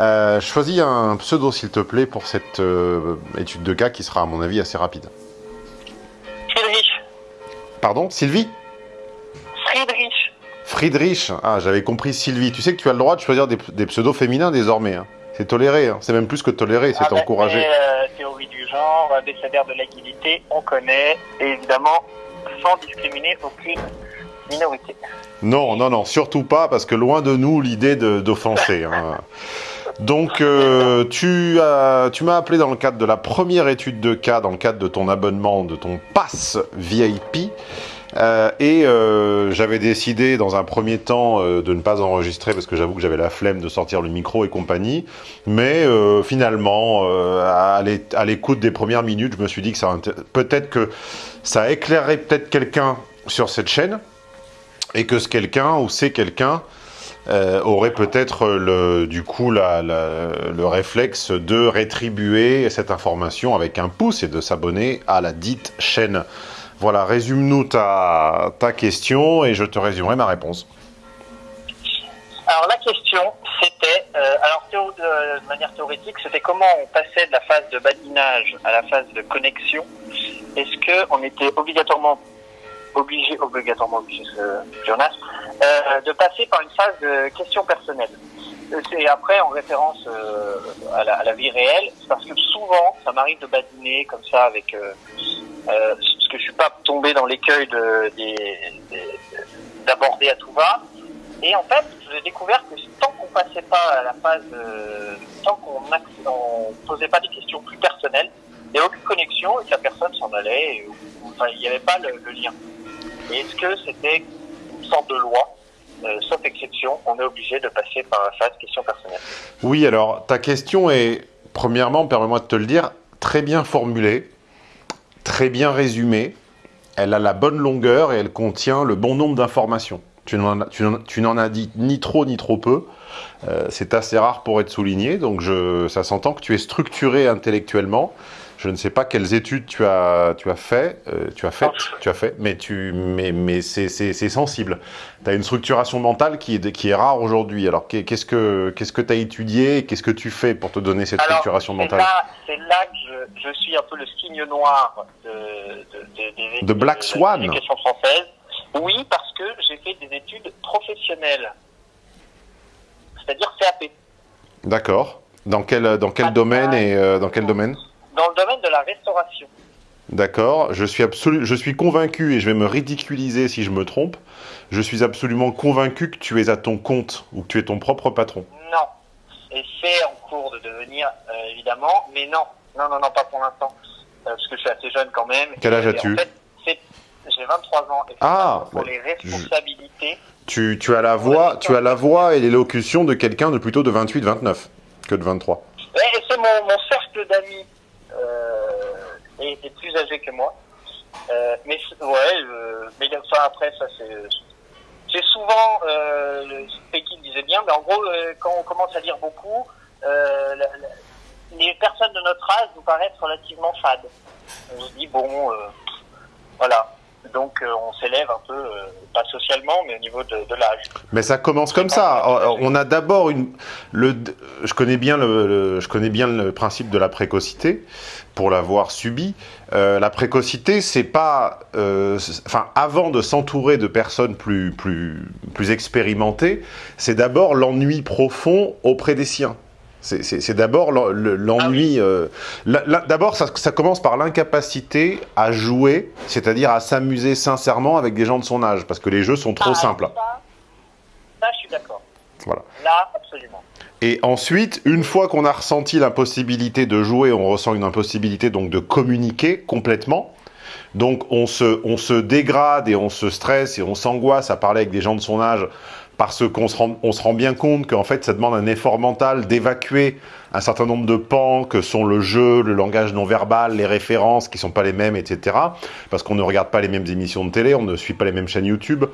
Euh, choisis un pseudo, s'il te plaît, pour cette euh, étude de cas qui sera, à mon avis, assez rapide. Friedrich. Pardon Sylvie? Friedrich. Friedrich Ah, j'avais compris Sylvie. Tu sais que tu as le droit de choisir des, des pseudos féminins désormais. hein. C'est toléré. hein. C'est même plus que toléré, c'est Ah ben, encouragé. euh, théorie du genre, abécédaire de l'agilité, on connaît, et évidemment, sans discriminer aucune minorité. Non, non, non, surtout pas, parce que loin de nous l'idée d'offenser. hein. Donc, euh, tu as, tu m'as appelé dans le cadre de la première étude de cas, dans le cadre de ton abonnement, de ton pass VIP. euh, et euh, j'avais décidé dans un premier temps de ne pas enregistrer parce que j'avoue que j'avais la flemme de sortir le micro et compagnie. Mais finalement, à l'é- à l'écoute des premières minutes, je me suis dit que ça peut-être que ça éclairerait peut-être quelqu'un sur cette chaîne et que ce quelqu'un ou c'est quelqu'un euh, aurait peut-être le, du coup le réflexe de rétribuer cette information avec un pouce et de s'abonner à la dite chaîne. Voilà, résume-nous ta, ta question et je te résumerai ma réponse. Alors la question, c'était, euh, alors théo- de, manière théorétique, c'était comment on passait de la phase de badinage à la phase de connexion. Est-ce que on était obligatoirement obligé, obligatoirement obligé, ce Jonas, euh, de passer par une phase de question personnelle Euh, C'est après en référence euh, à, la, vie réelle, parce que souvent, ça m'arrive de badiner comme ça avec, euh, parce que je suis pas tombé dans l'écueil de, d'aborder à tout va. Et en fait, j'ai découvert que tant qu'on passait pas à la phase, tant qu'on posait pas des questions plus personnelles, il n'y avait aucune connexion et que la personne s'en allait. Et, ou- enfin, il n'y avait pas le, le lien. Et est-ce que c'était sorte de loi euh, Sauf exception, on est obligé de passer par la phase question personnelle. Oui, alors ta question est, premièrement, permets-moi de te le dire, très bien formulée, très bien résumée, elle a la bonne longueur et elle contient le bon nombre d'informations. Tu n'en as- as dit ni trop ni trop peu. Euh, c'est assez rare pour être souligné, donc je, ça s'entend que tu es structuré intellectuellement. Je ne sais pas quelles études tu as, tu as fait, euh, tu as fait, tu as fait, mais tu, mais, mais c'est, sensible. Tu as une structuration mentale qui est, qui est rare aujourd'hui. Alors qu'est- qu'est-ce que, tu as étudié, qu'est-ce que tu fais pour te donner cette Alors, structuration mentale? c'est là que je, je suis un peu le signe noir de, de, de, De Black de Swan. l'éducation française. Oui, parce que j'ai fait des études professionnelles, c'est-à-dire CAP, D'accord. Dans quel, dans quel Ah, domaine ah. et euh, dans quel domaine? Dans le domaine de la restauration. D'accord, je suis absolu, je suis convaincu et je vais me ridiculiser si je me trompe. Je suis absolument convaincu que tu es à ton compte ou que tu es ton propre patron. Non. Et c'est en cours de devenir, euh, évidemment, mais non. Non, non, non, pas pour l'instant. Euh, parce que je suis assez jeune quand même. Quel âge as-tu en fait, c'est- J'ai 23 ans. Et Ah, pour les responsabilités. Tu, tu as la voix, tu as la voix et l'élocution de quelqu'un de plutôt de 28-29 que de 23. Ouais, et c'est mon, mon cercle d'amis euh, est, est plus âgé que moi. Euh, mais ouais, euh, mais après ça c'est souvent euh, Pékin disait bien, mais en gros quand on commence à lire beaucoup, les personnes de notre âge nous paraissent relativement fades. On se dit bon, voilà. Donc euh, on s'élève un peu, euh, pas socialement, mais au niveau de, de l'âge. Mais ça commence comme ça. Euh, On a d'abord une. Le, je connais bien le, le- je connais bien le principe de la précocité pour l'avoir subi. Euh, la précocité, c'est pas, enfin, avant de s'entourer de personnes plus plus plus expérimentées, c'est d'abord l'ennui profond auprès des siens. C'est- d'abord l'en- le- l'ennui. euh, la- la- d'abord, ça, ça commence par l'incapacité à jouer, c'est-à-dire à s'amuser sincèrement avec des gens de son âge, parce que les jeux sont trop Ah, simples. Ça, ça, je suis d'accord. Voilà. Là, absolument. Et ensuite, une fois qu'on a ressenti l'impossibilité de jouer, on ressent une impossibilité donc de communiquer complètement. Donc on se, on se dégrade et on se stresse et on s'angoisse à parler avec des gens de son âge parce qu'on se rend, on se rend bien compte qu'en fait ça demande un effort mental d'évacuer un certain nombre de pans que sont le jeu, le langage non verbal, les références qui sont pas les mêmes, etc. Parce qu'on ne regarde pas les mêmes émissions de télé, on ne suit pas les mêmes chaînes YouTube.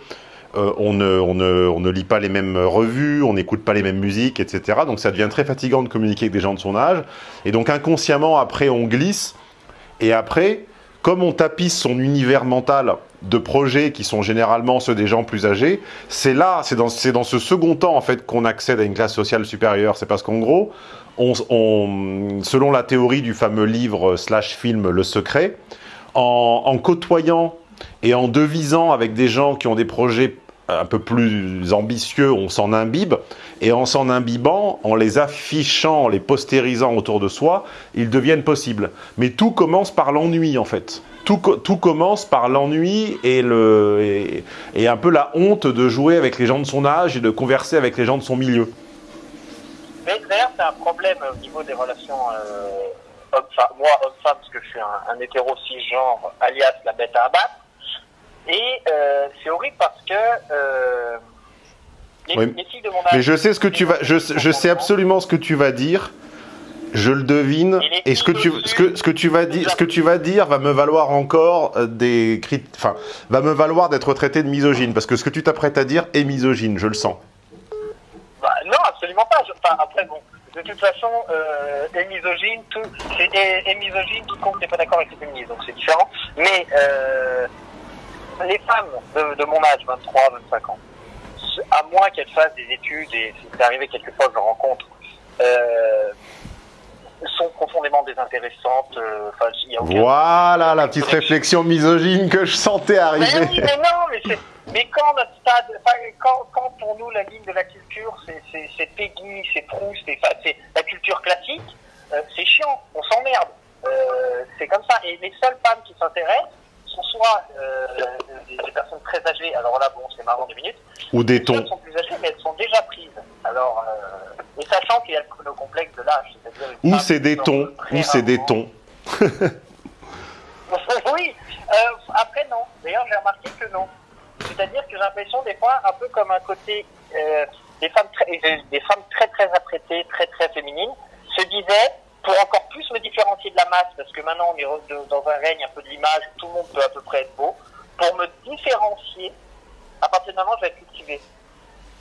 Euh, on, ne, on, ne, on ne lit pas les mêmes revues, on n'écoute pas les mêmes musiques, etc. Donc ça devient très fatigant de communiquer avec des gens de son âge. Et donc inconsciemment, après, on glisse. Et après, comme on tapisse son univers mental de projets qui sont généralement ceux des gens plus âgés, c'est là, c'est dans, dans ce second temps en fait qu'on accède à une classe sociale supérieure. C'est parce qu'en gros, on, selon la théorie du fameux livre slash film Le Secret, en, en côtoyant et en devisant avec des gens qui ont des projets un peu plus ambitieux, on s'en imbibe, et en s'en imbibant, en les affichant, en les postérisant autour de soi, ils deviennent possibles. Mais tout commence par l'ennui, en fait. Tout, tout, commence par l'ennui et, le, et, un peu la honte de jouer avec les gens de son âge et de converser avec les gens de son milieu. Mais d'ailleurs, c'est un problème au niveau des relations euh, homme-femme. Moi, homme-femme, parce que je suis un, un hétéro cisgenre, alias la bête à abattre. Et euh, c'est horrible parce que euh, les, filles de mon âge... Mais je sais ce que tu vas, je, je sais absolument ce que tu vas dire. Je le devine. Et, ce que tu, ce que, ce que tu vas dire, ce que tu vas dire va me valoir encore euh, des enfin, va me valoir d'être traité de misogyne, parce que ce que tu t'apprêtes à dire est misogyne, je le sens. Bah, non, absolument pas. enfin, après, bon, de toute façon, euh, est misogyne, tout, c'est est, misogyne, tout compte n'est pas d'accord avec les féministes, donc c'est différent. Mais euh, les femmes de, mon âge, 23, 25 ans, à moins qu'elles fassent des études, et c'est arrivé quelquefois que je rencontre, euh, sont profondément désintéressantes. Euh, voilà la petite réflexion misogyne que je sentais arriver. Mais, oui, mais non, mais, mais quand notre stade, quand, quand, pour nous la ligne de la culture, c'est Peggy, c'est Proust, c'est la culture classique, euh, c'est chiant, on s'emmerde. Euh, c'est comme ça. Et les seules femmes qui s'intéressent, sont soit euh, des, personnes très âgées, alors là, bon, c'est marrant deux minutes. Ou des tons. Elles sont plus âgées, mais elles sont déjà prises. Alors, euh, et sachant qu'il y a le, complexe de l'âge, c'est-à-dire. Ou c'est des tons, ou c'est des tons. oui, euh, après, non. D'ailleurs, j'ai remarqué que non. C'est-à-dire que j'ai l'impression, des fois, un peu comme un côté. Euh, des, femmes très, des femmes très, très apprêtées, très, très féminines, se disaient pour encore plus me différencier de la masse, parce que maintenant on est dans un règne un peu de l'image, tout le monde peut à peu près être beau, pour me différencier, à partir d'un moment je vais être cultivé.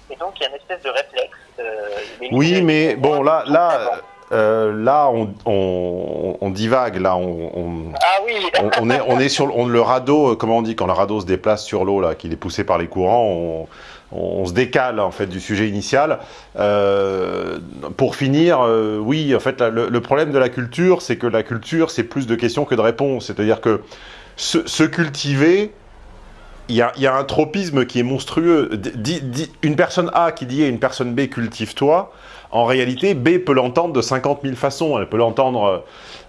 Et donc il y a une espèce de réflexe. Euh, oui, mais bon, là, là, euh, là on, on, on, divague, là, on, ah oui. on, est, on est sur le radeau, comment on dit, quand le radeau se déplace sur l'eau, là, qu'il est poussé par les courants, on se décale en fait du sujet initial. Euh, pour finir, euh, oui, en fait, le, problème de la culture, c'est que la culture, c'est plus de questions que de réponses. C'est-à-dire que se, cultiver, il y, a, un tropisme qui est monstrueux. une personne A qui dit à une personne B, cultive-toi, en réalité, B peut l'entendre de 50 000 façons. Elle peut l'entendre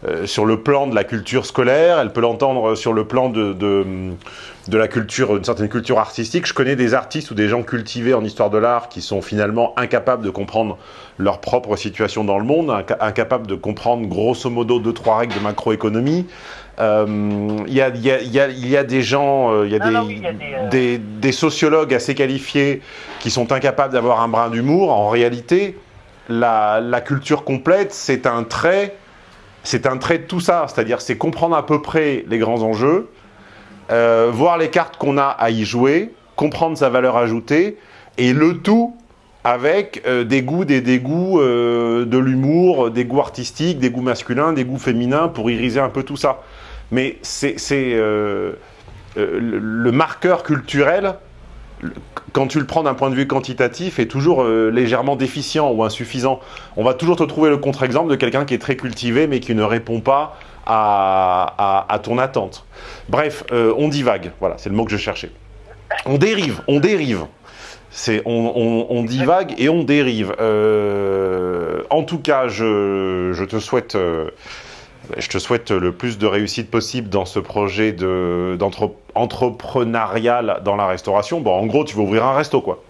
euh, sur le plan de la culture scolaire, elle peut l'entendre sur le plan de, de, la culture, une certaine culture artistique. Je connais des artistes ou des gens cultivés en histoire de l'art qui sont finalement incapables de comprendre leur propre situation dans le monde, incapables de comprendre grosso modo deux, trois règles de macroéconomie. Il y, a, des gens, il y a, des, sociologues assez qualifiés qui sont incapables d'avoir un brin d'humour. En réalité, la, culture complète, c'est un trait, c'est un trait de tout ça. C'est-à-dire, c'est comprendre à peu près les grands enjeux, euh, voir les cartes qu'on a à y jouer, comprendre sa valeur ajoutée, et le tout avec euh, des goûts, des dégoûts, euh, de l'humour, des goûts artistiques, des goûts masculins, des goûts féminins, pour iriser un peu tout ça. Mais c'est le marqueur culturel quand tu le prends d'un point de vue quantitatif, est toujours euh, légèrement déficient ou insuffisant. On va toujours te trouver le contre-exemple de quelqu'un qui est très cultivé mais qui ne répond pas à, ton attente. Bref, euh, on divague, voilà, c'est le mot que je cherchais. On dérive, on dérive. C'est on, divague et on dérive. Euh, en tout cas, je, te souhaite je te souhaite le plus de réussite possible dans ce projet d'entrepreneurial dans la restauration. Bon, en gros, tu veux ouvrir un resto, quoi.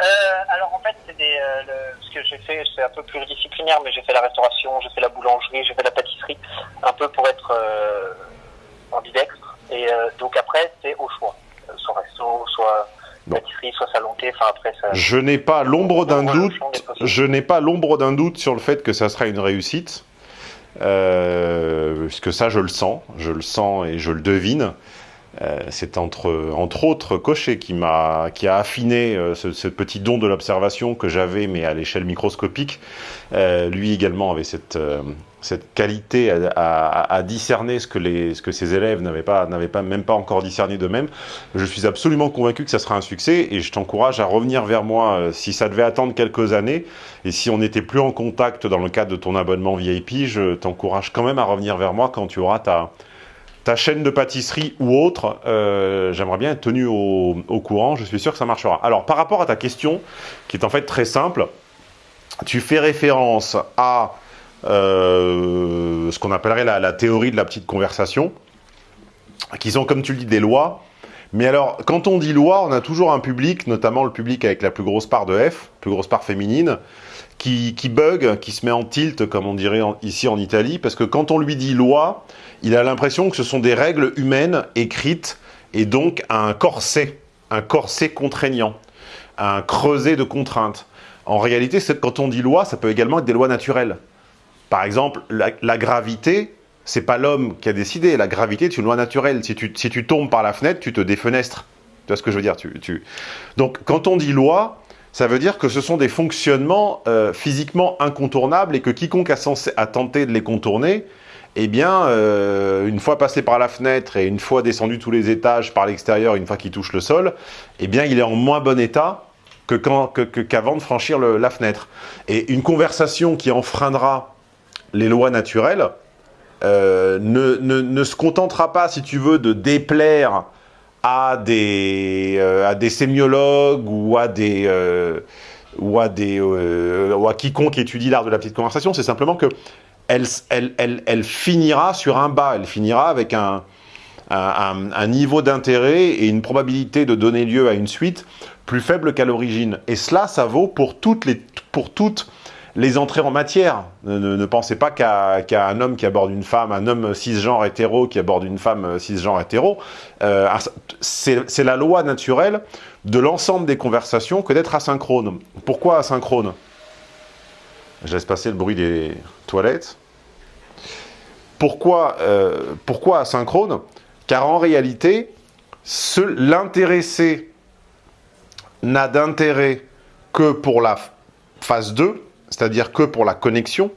Euh, alors, en fait, c'est euh, ce que j'ai fait, c'est un peu pluridisciplinaire, mais j'ai fait la restauration, j'ai fait la boulangerie, j'ai fait la pâtisserie, un peu pour être euh, ambidextre. Et donc après, c'est au choix. Soit resto, soit pâtisserie, soit salon enfin après ça... Je n'ai pas l'ombre d'un doute, je n'ai pas l'ombre d'un doute sur le fait que ça sera une réussite. Euh, puisque ça, je le sens, je le sens et je le devine. Euh, c'est entre, entre autres Cochet qui, m'a, qui a affiné euh, ce, ce petit don de l'observation que j'avais, mais à l'échelle microscopique. Euh, lui également avait cette, euh, cette qualité à, discerner ce que, les, ce que ses élèves n'avaient pas, pas, même pas encore discerné d'eux-mêmes. Je suis absolument convaincu que ça sera un succès et je t'encourage à revenir vers moi euh, si ça devait attendre quelques années et si on n'était plus en contact dans le cadre de ton abonnement VIP, je t'encourage quand même à revenir vers moi quand tu auras ta ta chaîne de pâtisserie ou autre, euh, j'aimerais bien être tenu au, au, courant, je suis sûr que ça marchera. Alors, par rapport à ta question, qui est en fait très simple, tu fais référence à euh, ce qu'on appellerait la, théorie de la petite conversation, qui sont, comme tu le dis, des lois. Mais alors, quand on dit loi, on a toujours un public, notamment le public avec la plus grosse part de F, plus grosse part féminine, qui, bug, qui se met en tilt, comme on dirait ici en Italie, parce que quand on lui dit loi, il a l'impression que ce sont des règles humaines écrites, et donc un corset, un corset contraignant, un creuset de contraintes. En réalité, quand on dit loi, ça peut également être des lois naturelles. Par exemple, la, la gravité, c'est pas l'homme qui a décidé. La gravité est une loi naturelle. Si tu, si tu tombes par la fenêtre, tu te défenestres. Tu vois ce que je veux dire? Tu, tu... Donc, quand on dit loi, ça veut dire que ce sont des fonctionnements euh, physiquement incontournables et que quiconque a, censé, a tenté de les contourner, eh bien, euh, une fois passé par la fenêtre et une fois descendu tous les étages par l'extérieur, une fois qu'il touche le sol, eh bien, il est en moins bon état qu'avant que, de franchir la fenêtre. Et une conversation qui enfreindra les lois naturelles euh, ne, se contentera pas, si tu veux, de déplaire à des, euh, sémiologues ou à euh, quiconque étudie l'art de la petite conversation, c'est simplement que elle, finira sur un bas, elle finira avec un, un, un niveau d'intérêt et une probabilité de donner lieu à une suite plus faible qu'à l'origine. Et cela, ça vaut pour toutes les, pour toutes les entrées en matière. Ne, pensez pas qu'à qu un homme qui aborde une femme, un homme cisgenre hétéro qui aborde une femme cisgenre hétéro, euh, c'est la loi naturelle de l'ensemble des conversations que d'être asynchrone. Pourquoi asynchrone? Je laisse passer le bruit des toilettes. Pourquoi, euh, pourquoi asynchrone? Car en réalité, l'intéressé n'a d'intérêt que pour la phase 2, c'est-à-dire que pour la connexion,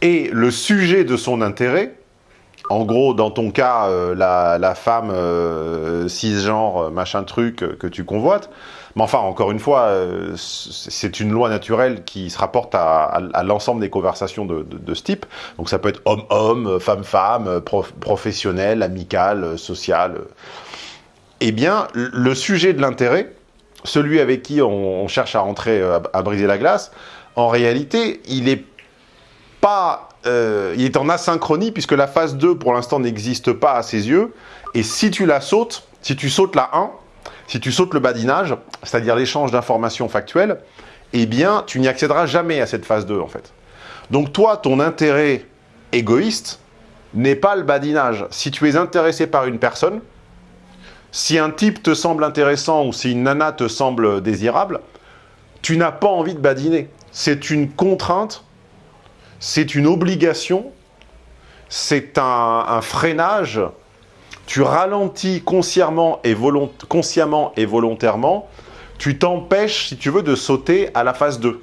et le sujet de son intérêt, en gros, dans ton cas, euh, la, femme euh, cisgenre, euh, machin truc que tu convoites, mais enfin, encore une fois, c'est une loi naturelle qui se rapporte à, l'ensemble des conversations de, ce type. Donc ça peut être homme-homme, femme-femme, prof, professionnel, amical, social. Eh bien, le sujet de l'intérêt, celui avec qui on, cherche à rentrer, à briser la glace, en réalité, il est pas, euh, il est en asynchronie puisque la phase 2 pour l'instant n'existe pas à ses yeux. Et si tu la sautes, si tu sautes la 1, si tu sautes le badinage, c'est-à-dire l'échange d'informations factuelles, eh bien, tu n'y accéderas jamais à cette phase 2 en fait. Donc toi, ton intérêt égoïste n'est pas le badinage. Si tu es intéressé par une personne, si un type te semble intéressant ou si une nana te semble désirable, tu n'as pas envie de badiner c'est une contrainte, c'est une obligation, c'est un, freinage. Tu ralentis consciemment et, et volontairement, tu t'empêches, si tu veux, de sauter à la phase 2,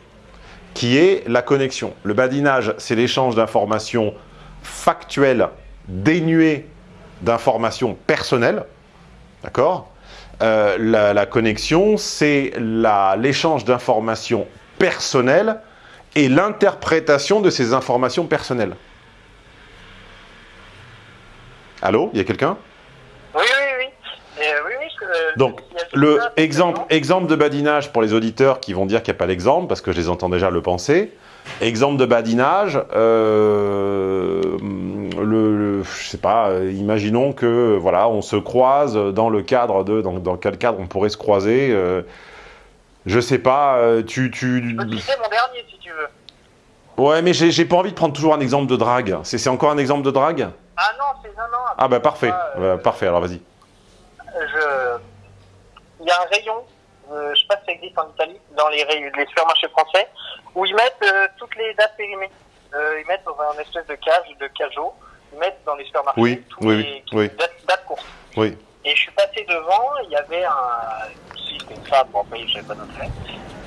qui est la connexion. Le badinage, c'est l'échange d'informations factuelles, dénuées d'informations personnelles, d'accord? Euh, la, connexion, c'est l'échange d'informations personnelle et l'interprétation de ces informations personnelles. Allô Il y a quelqu'un? Oui, oui, oui. Euh, oui, oui je, Donc, le exemple, exemple de badinage pour les auditeurs qui vont dire qu'il n'y a pas l'exemple, parce que je les entends déjà le penser. Exemple de badinage, euh, le, le, je sais pas, imaginons que voilà, on se croise dans le cadre de, dans, dans quel cadre on pourrait se croiser. Euh, je sais pas, euh, tu... tu... Je peux citer mon dernier, si tu veux. Ouais, mais j'ai pas envie de prendre toujours un exemple de drague. C'est encore un exemple de drague? Ah non, c'est... Non, non. Ah bah parfait, euh, parfait, alors vas-y. Je... Il y a un rayon, euh, je sais pas si ça existe en Italie, dans les, les supermarchés français, où ils mettent euh, toutes les dates périmées. Ils mettent dans un espèce de cage, de cajot, ils mettent dans les supermarchés oui, toutes oui, les oui. Dates, dates courtes. Oui. Et je suis passé devant, il y avait une femme, bon après j'avais pas d'intérêt,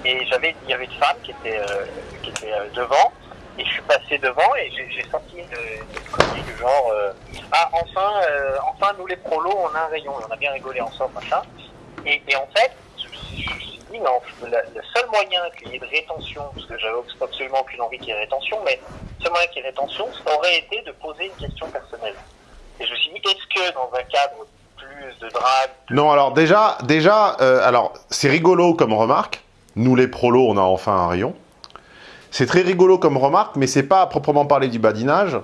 et j'avais, il y avait une femme qui était, euh, qui était euh, devant, et je suis passé devant et j'ai sorti une, du genre, euh, ah enfin, enfin nous les prolos on a un rayon, et on a bien rigolé ensemble machin. Et, en fait, je, je me suis dit non, le, seul moyen qu'il y ait de rétention, parce que j'avais absolument aucune envie qu'il y ait rétention, mais le seul moyen qu'il y ait rétention, ça aurait été de poser une question personnelle. Et je me suis dit, est-ce que dans un cadre plus de drague, Non, alors déjà, déjà, euh, alors c'est rigolo comme remarque. Nous les prolos, on a enfin un rayon. C'est très rigolo comme remarque, mais c'est pas à proprement parler du badinage,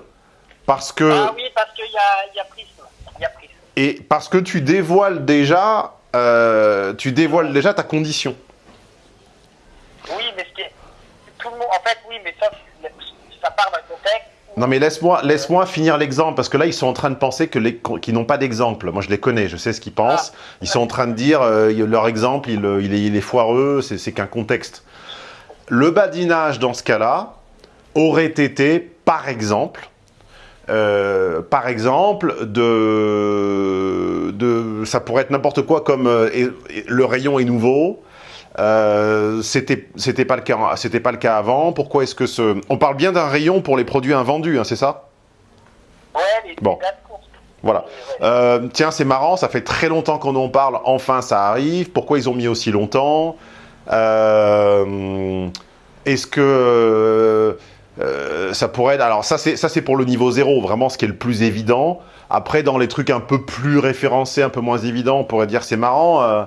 parce que ah oui, parce qu'il y a, il y a prisme, il y a prisme. et parce que tu dévoiles déjà, euh, tu dévoiles déjà ta condition. Oui, mais ce qui est, tout le monde, en fait, oui, mais ça, ça part d'un Non mais laisse-moi laisse-moi finir l'exemple, parce que là ils sont en train de penser qu'ils n'ont pas d'exemple. Moi je les connais, je sais ce qu'ils pensent. Ils sont en train de dire euh, leur exemple, il, il est, il est foireux, c'est qu'un contexte. Le badinage dans ce cas-là aurait été, par exemple, euh, par exemple, de, de, ça pourrait être n'importe quoi comme euh, le rayon est nouveau. Euh, c'était c'était pas le cas c'était pas le cas avant. Pourquoi est-ce que ce on parle bien d'un rayon pour les produits invendus, hein, c'est ça? Ouais, les, Bon. Voilà. Euh, tiens, c'est marrant, ça fait très longtemps qu'on en parle. Enfin, ça arrive. Pourquoi ils ont mis aussi longtemps? Euh, Est-ce que euh, ça pourrait être... Alors ça, c'est ça, c'est pour le niveau zéro, vraiment ce qui est le plus évident. Après, dans les trucs un peu plus référencés, un peu moins évidents, on pourrait dire c'est marrant.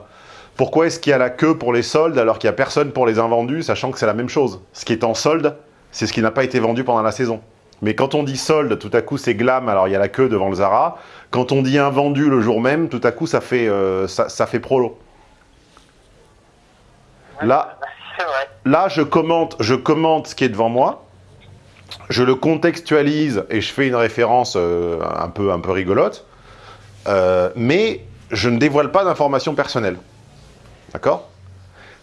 Pourquoi est-ce qu'il y a la queue pour les soldes alors qu'il n'y a personne pour les invendus, sachant que c'est la même chose? Ce qui est en solde, c'est ce qui n'a pas été vendu pendant la saison. Mais quand on dit solde, tout à coup c'est glam, alors il y a la queue devant le Zara. Quand on dit invendu le jour même, tout à coup ça fait, euh, ça, ça fait prolo. Là, je commente, je commente ce qui est devant moi, je le contextualise et je fais une référence euh, un, peu, un peu rigolote, euh, mais je ne dévoile pas d'informations personnelles. D'accord?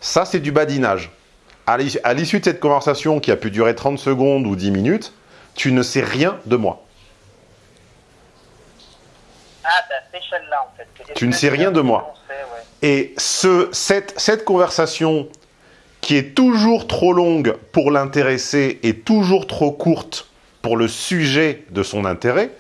Ça, c'est du badinage. À l'issue de cette conversation qui a pu durer 30 secondes ou 10 minutes, tu ne sais rien de moi. Ah, cette échelle-là, en fait. Tu ne sais rien de moi. Et ce, cette, cette conversation qui est toujours trop longue pour l'intéresser et toujours trop courte pour le sujet de son intérêt,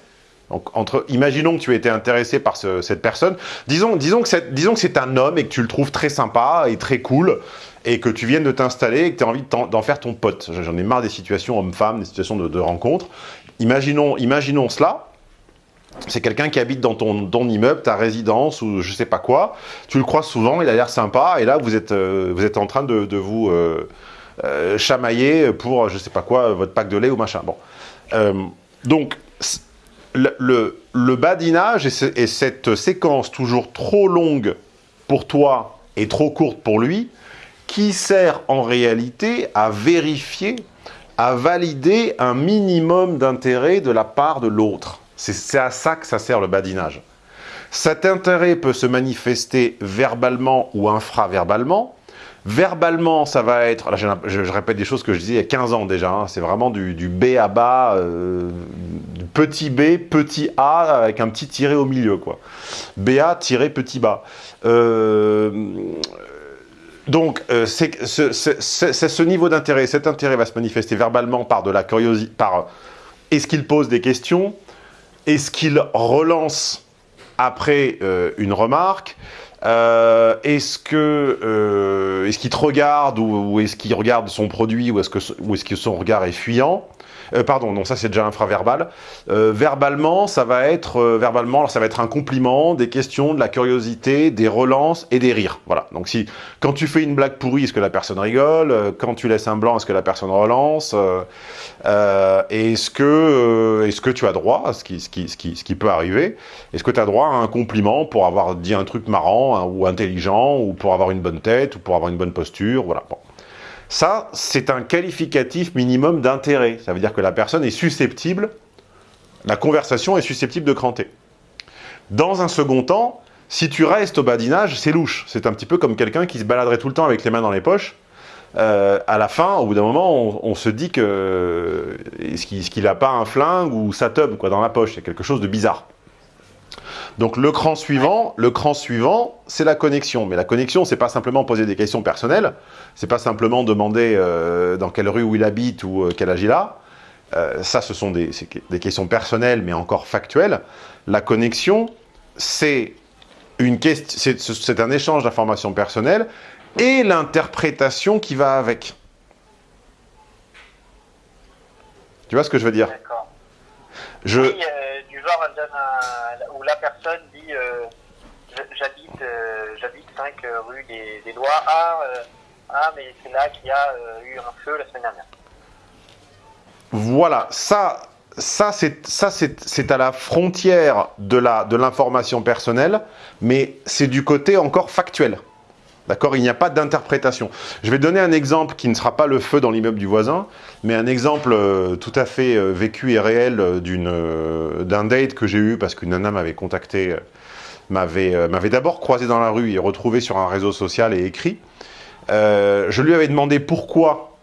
donc imaginons que tu été intéressé par ce- cette personne, disons, disons que c'est un homme et que tu le trouves très sympa et très cool, et que tu viennes de t'installer et que tu as envie d'en faire ton pote. J'en ai marre des situations homme-femme, des situations de, de rencontre. Imaginons, imaginons cela, c'est quelqu'un qui habite dans ton, immeuble, ta résidence ou je sais pas quoi. Tu le croises souvent, il a l'air sympa, et là vous êtes, euh, en train de, vous euh, euh, chamailler pour je sais pas quoi, votre pack de lait ou machin. Bon. Donc, le, badinage et, ce- et cette séquence toujours trop longue pour toi et trop courte pour lui, qui sert en réalité à vérifier, à valider un minimum d'intérêt de la part de l'autre. C'est à ça que ça sert le badinage. Cet intérêt peut se manifester verbalement ou infraverbalement. Verbalement, ça va être, je, répète des choses que je disais il y a 15 ans déjà, hein, c'est vraiment du, B à bas, euh, petit b, petit a avec un petit tiré au milieu. quoi. BA tiré petit bas. Euh, donc, euh, c'est ce, niveau d'intérêt. Cet intérêt va se manifester verbalement par de la curiosité, par est-ce qu'il pose des questions, est-ce qu'il relance après une remarque, Euh, est-ce que euh, est-ce qu'il te regarde ou, est-ce qu'il regarde son produit ou est-ce que son regard est fuyant? Euh, pardon, non, ça c'est déjà infraverbal. Euh, verbalement, ça va être euh, verbalement, ça va être un compliment, des questions, de la curiosité, des relances et des rires. Voilà. Donc si quand tu fais une blague pourrie, est-ce que la personne rigole? Euh, Quand tu laisses un blanc, est-ce que la personne relance? Est-ce que est-ce que tu as droit à ce qui ce qui ce qui, ce qui peut arriver? Est-ce que tu as droit à un compliment pour avoir dit un truc marrant hein, ou intelligent ou pour avoir une bonne tête ou pour avoir une bonne posture? Voilà. Bon. Ça, c'est un qualificatif minimum d'intérêt. Ça veut dire que la personne est susceptible, la conversation est susceptible de cranter. Dans un second temps, si tu restes au badinage, c'est louche. C'est un petit peu comme quelqu'un qui se baladerait tout le temps avec les mains dans les poches. Euh, à la fin, au bout d'un moment, on, se dit que qu'il est-ce qu'il a pas un flingue ou sa tub quoi dans la poche a quelque chose de bizarre. Donc le cran suivant, le cran suivant, c'est la connexion. Mais la connexion, c'est pas simplement poser des questions personnelles, c'est pas simplement demander euh, dans quelle rue où il habite ou euh, quel âge il a. Euh, ça, ce sont des, des, questions personnelles, mais encore factuelles. La connexion, c'est c'est un échange d'informations personnelles et l'interprétation qui va avec. Tu vois ce que je veux dire? Je... Oui, euh, un, où la personne dit euh, j'habite euh, j'habite 5 rue des, des Lois. Ah, ah mais c'est là qu'il y a eu un feu la semaine dernière. Voilà, ça, ça c'est à la frontière de l'information de personnelle, mais c'est du côté encore factuel. D'accord Il n'y a pas d'interprétation. Je vais donner un exemple qui ne sera pas le feu dans l'immeuble du voisin, mais un exemple euh, tout à fait euh, vécu et réel euh, d'un date que j'ai eu parce qu'une nana m'avait contacté, m'avait d'abord croisé dans la rue et retrouvé sur un réseau social et écrit. je lui avais demandé pourquoi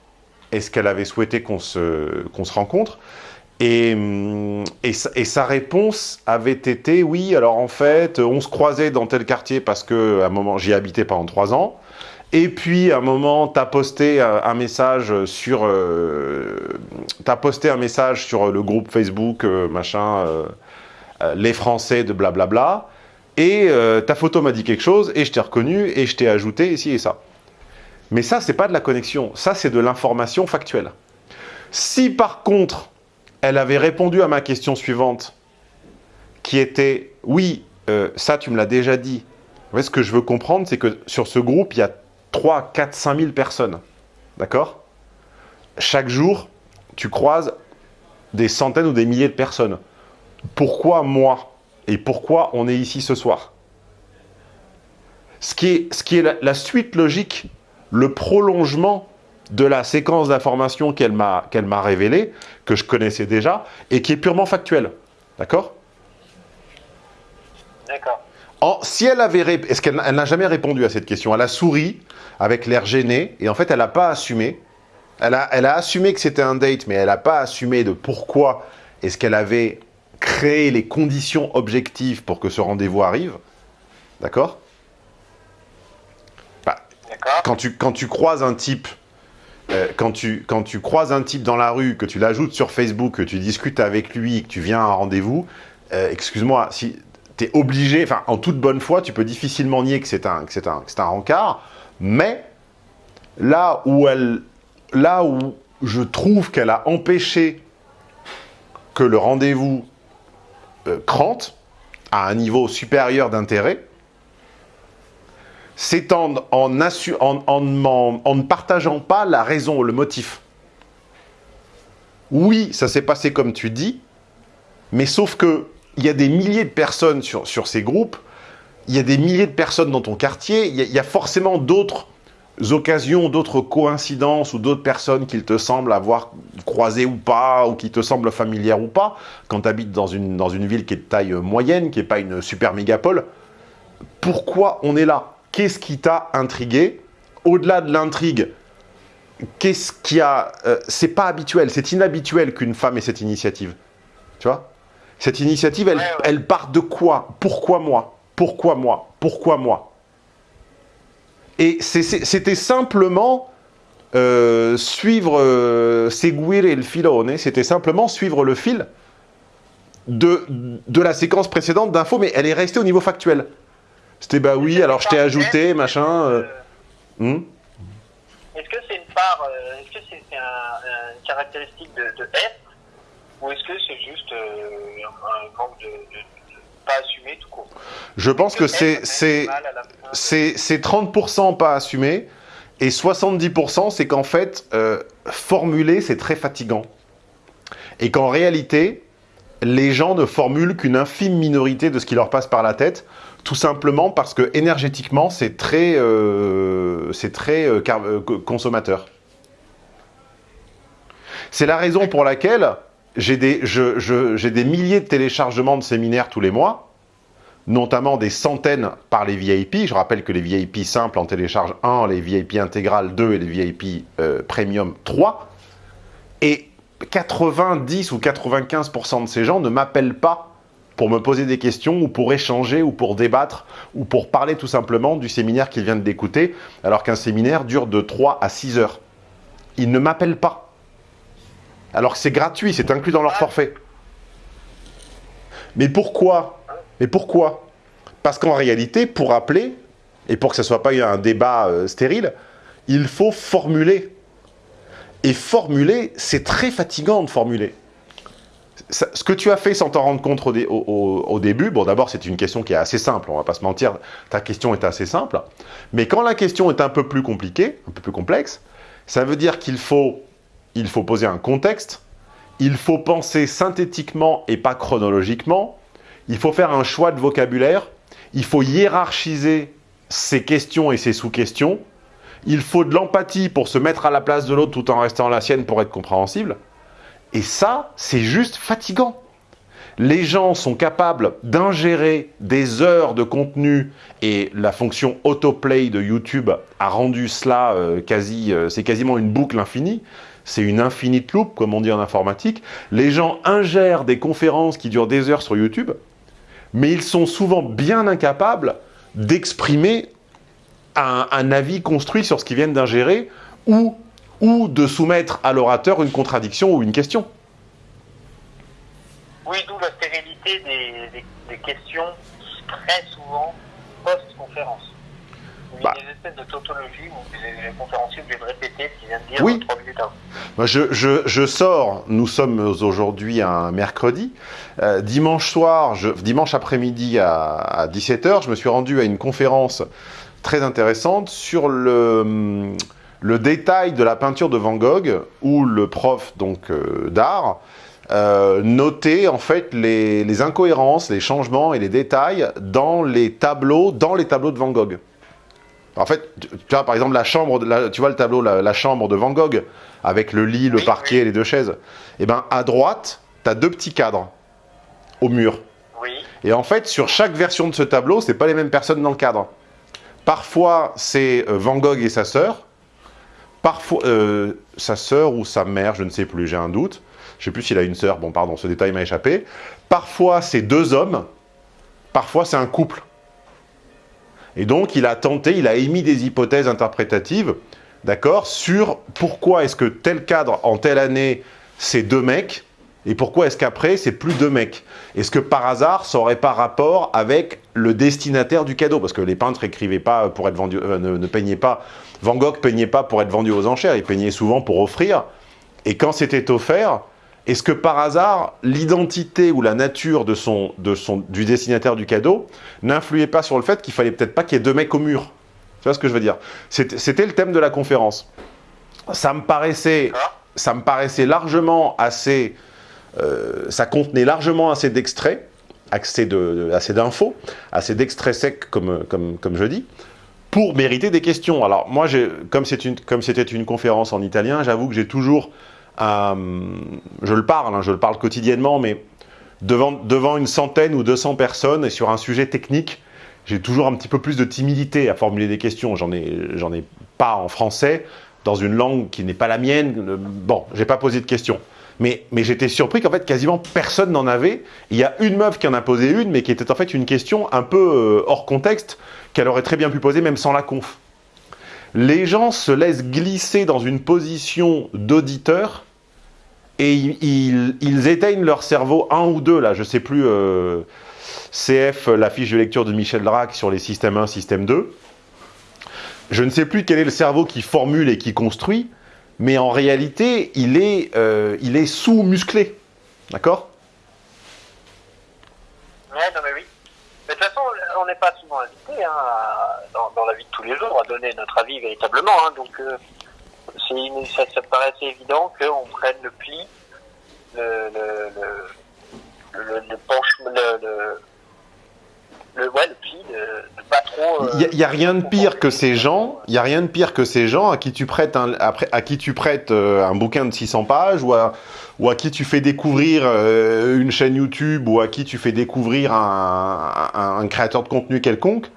est-ce qu'elle avait souhaité qu'on se, qu'on se rencontre. Et, et, sa réponse avait été, oui, alors en fait, on se croisait dans tel quartier parce que à un moment, j'y habitais pendant trois ans. Et puis, à un moment, tu as posté un message sur, euh, as posté un message sur le groupe Facebook, euh, machin, euh, les Français de blablabla. Et ta photo m'a dit quelque chose, et je t'ai reconnu, et je t'ai ajouté ici et ça. Mais ça, c'est pas de la connexion. Ça, c'est de l'information factuelle. Si par contre, elle avait répondu à ma question suivante, qui était « Oui, euh, ça tu me l'as déjà dit. » Ce que je veux comprendre, c'est que sur ce groupe, il y a 3, 4, 5 000 personnes. D'accord? Chaque jour, tu croises des centaines ou des milliers de personnes. Pourquoi moi? Et pourquoi on est ici ce soir? Ce qui, est, ce qui est la suite logique, le prolongement de la séquence d'informations qu'elle m'a m'a révélée, que je connaissais déjà, et qui est purement factuelle. D'accord? D'accord. Si elle avait... Est-ce qu'elle n'a jamais répondu à cette question? Elle a souri, avec l'air gêné, et en fait, elle n'a pas assumé. Elle a, elle a assumé que c'était un date, mais elle n'a pas assumé de pourquoi est-ce qu'elle avait créé les conditions objectives pour que ce rendez-vous arrive. D'accord? Bah, quand, tu, quand tu croises un type euh, quand, tu, quand croises un type dans la rue, que tu l'ajoutes sur Facebook, que tu discutes avec lui, que tu viens à un rendez-vous, euh, excuse-moi, si tu es obligé, enfin, en toute bonne foi, tu peux difficilement nier que c'est un, rencard, mais là où, elle, là où je trouve qu'elle a empêché que le rendez-vous euh, crante à un niveau supérieur d'intérêt, c'est en, en, ne partageant pas la raison, le motif. Oui, ça s'est passé comme tu dis, mais sauf que il y a des milliers de personnes sur, sur ces groupes, il y a des milliers de personnes dans ton quartier, il y a, forcément d'autres occasions, d'autres coïncidences ou d'autres personnes qu'il te semble avoir croisées ou pas, ou qui te semblent familières ou pas, quand tu habites dans une, dans une ville qui est de taille moyenne, qui n'est pas une super mégapole. Pourquoi on est là? Qu'est-ce qui t'a intrigué Au-delà de l'intrigue, qu'est-ce qui a... Euh, c'est pas habituel, c'est inhabituel qu'une femme ait cette initiative. Tu vois? Cette initiative, elle, elle part de quoi? Pourquoi moi? Pourquoi moi? Pourquoi moi? Et c'était simplement euh, suivre, euh, filone, c'était simplement suivre le fil de, de la séquence précédente d'infos, mais elle est restée au niveau factuel. C'était bah oui, alors je t'ai ajouté, machin. Euh. Hmm est-ce que c'est une part, euh, est-ce que c'est une caractéristique de, de être ou est-ce que c'est juste euh, un manque de, pas assumé tout court? Je pense que c'est c'est 30% pas assumé et 70% c'est qu'en fait formuler c'est très fatigant et qu'en réalité les gens ne formulent qu'une infime minorité de ce qui leur passe par la tête tout simplement parce que énergétiquement, c'est très, euh, très euh, euh, consommateur. C'est la raison pour laquelle j'ai des, des milliers de téléchargements de séminaires tous les mois, notamment des centaines par les VIP. Je rappelle que les VIP simples en téléchargent 1, les VIP intégrales 2 et les VIP premium 3. Et 90 ou 95% de ces gens ne m'appellent pas pour me poser des questions ou pour échanger ou pour débattre ou pour parler tout simplement du séminaire qu'ils viennent d'écouter, alors qu'un séminaire dure de 3 à 6 heures. Ils ne m'appellent pas. Alors que c'est gratuit, c'est inclus dans leur forfait. Mais pourquoi? Mais pourquoi? Parce qu'en réalité, pour appeler, et pour que ce ne soit pas un débat euh, stérile, il faut formuler. Et formuler, c'est très fatigant de formuler ce que tu as fait sans t'en rendre compte au, début, bon d'abord c'est une question qui est assez simple, on va pas se mentir, ta question est assez simple, mais quand la question est un peu plus compliquée, un peu plus complexe, ça veut dire qu'il faut, il faut poser un contexte, il faut penser synthétiquement et pas chronologiquement, il faut faire un choix de vocabulaire, il faut hiérarchiser ses questions et ses sous-questions, il faut de l'empathie pour se mettre à la place de l'autre tout en restant la sienne pour être compréhensible, et ça, c'est juste fatigant. Les gens sont capables d'ingérer des heures de contenu et la fonction autoplay de YouTube a rendu cela euh, quasi, euh, c'est quasiment une boucle infinie. C'est une infinite loop, comme on dit en informatique. Les gens ingèrent des conférences qui durent des heures sur YouTube, mais ils sont souvent bien incapables d'exprimer un, un, avis construit sur ce qu'ils viennent d'ingérer ou ou de soumettre à l'orateur une contradiction ou une question. Oui, d'où la stérilité des, questions très souvent post-conférence. Il y a bah. des espèces de tautologie où les conférenciers obligés de répéter ce qu'ils viennent de dire oui. trois minutes avant. je, je, sors, nous sommes aujourd'hui un mercredi, euh, dimanche soir, je, dimanche après-midi à, à 17h, je me suis rendu à une conférence très intéressante sur le le détail de la peinture de Van Gogh, où le prof donc euh, d'art euh, notait en fait les, incohérences, les changements et les détails dans les tableaux, dans les tableaux de Van Gogh. En fait, tu vois, par exemple, la chambre, de tu vois le tableau, la, chambre de Van Gogh, avec le lit, le parquet et les deux chaises. Et eh ben, à droite, tu as deux petits cadres au mur. Et en fait, sur chaque version de ce tableau, c'est pas les mêmes personnes dans le cadre. Parfois, c'est euh, Van Gogh et sa sœur, Parfois, euh, sa sœur ou sa mère, je ne sais plus, j'ai un doute. Je ne sais plus s'il a une sœur, bon pardon, ce détail m'a échappé. Parfois, c'est deux hommes, parfois c'est un couple. Et donc, il a tenté, il a émis des hypothèses interprétatives, d'accord, sur pourquoi est-ce que tel cadre, en telle année, c'est deux mecs, et pourquoi est-ce qu'après, c'est plus deux mecs Est-ce que par hasard, ça n'aurait pas rapport avec le destinataire du cadeau? Parce que les peintres écrivaient pas pour être vendus, euh, ne, peignaient pas, Van Gogh peignait pas pour être vendu aux enchères, il peignait souvent pour offrir. Et quand c'était offert, est-ce que par hasard, l'identité ou la nature de son, de du destinataire du cadeau n'influait pas sur le fait qu'il fallait peut-être pas qu'il y ait deux mecs au mur? Tu vois ce que je veux dire? C'était le thème de la conférence. Ça me paraissait, ça me paraissait largement assez euh, ça contenait largement assez d'extraits, assez d'infos, assez d'extraits secs, comme je dis, pour mériter des questions. Alors moi, comme c'était une, conférence en italien, j'avoue que j'ai toujours, euh, je le parle, hein, je le parle quotidiennement, mais devant, devant une centaine ou 200 personnes et sur un sujet technique, j'ai toujours un petit peu plus de timidité à formuler des questions. J'en ai, ai pas en français, dans une langue qui n'est pas la mienne. Bon, j'ai pas posé de questions. Mais, j'étais surpris qu'en fait, quasiment personne n'en avait. Il y a une meuf qui en a posé une, mais qui était en fait une question un peu euh, hors contexte, qu'elle aurait très bien pu poser même sans la conf. Les gens se laissent glisser dans une position d'auditeur et ils, éteignent leur cerveau, un ou deux, là, je sais plus, euh, CF, la fiche de lecture de Michel Drac sur les systèmes 1, système 2. Je ne sais plus quel est le cerveau qui formule et qui construit, mais en réalité, il est, euh, sous-musclé. D'accord? Ouais, non mais oui. De toute façon, on n'est pas souvent invité hein, dans, la vie de tous les jours à donner notre avis véritablement. Hein, donc, euh, ça, ça paraît assez évident qu'on prenne le pli, le, le, le, le, le penchement, le, le, ouais, le pli de, pas trop. Il n'y a, rien de pire que ces gens. Il y a rien de pire que ces gens à qui tu prêtes un, à qui tu prêtes euh, un bouquin de 600 pages ou à, ou à qui tu fais découvrir euh, une chaîne YouTube ou à qui tu fais découvrir un, créateur de contenu quelconque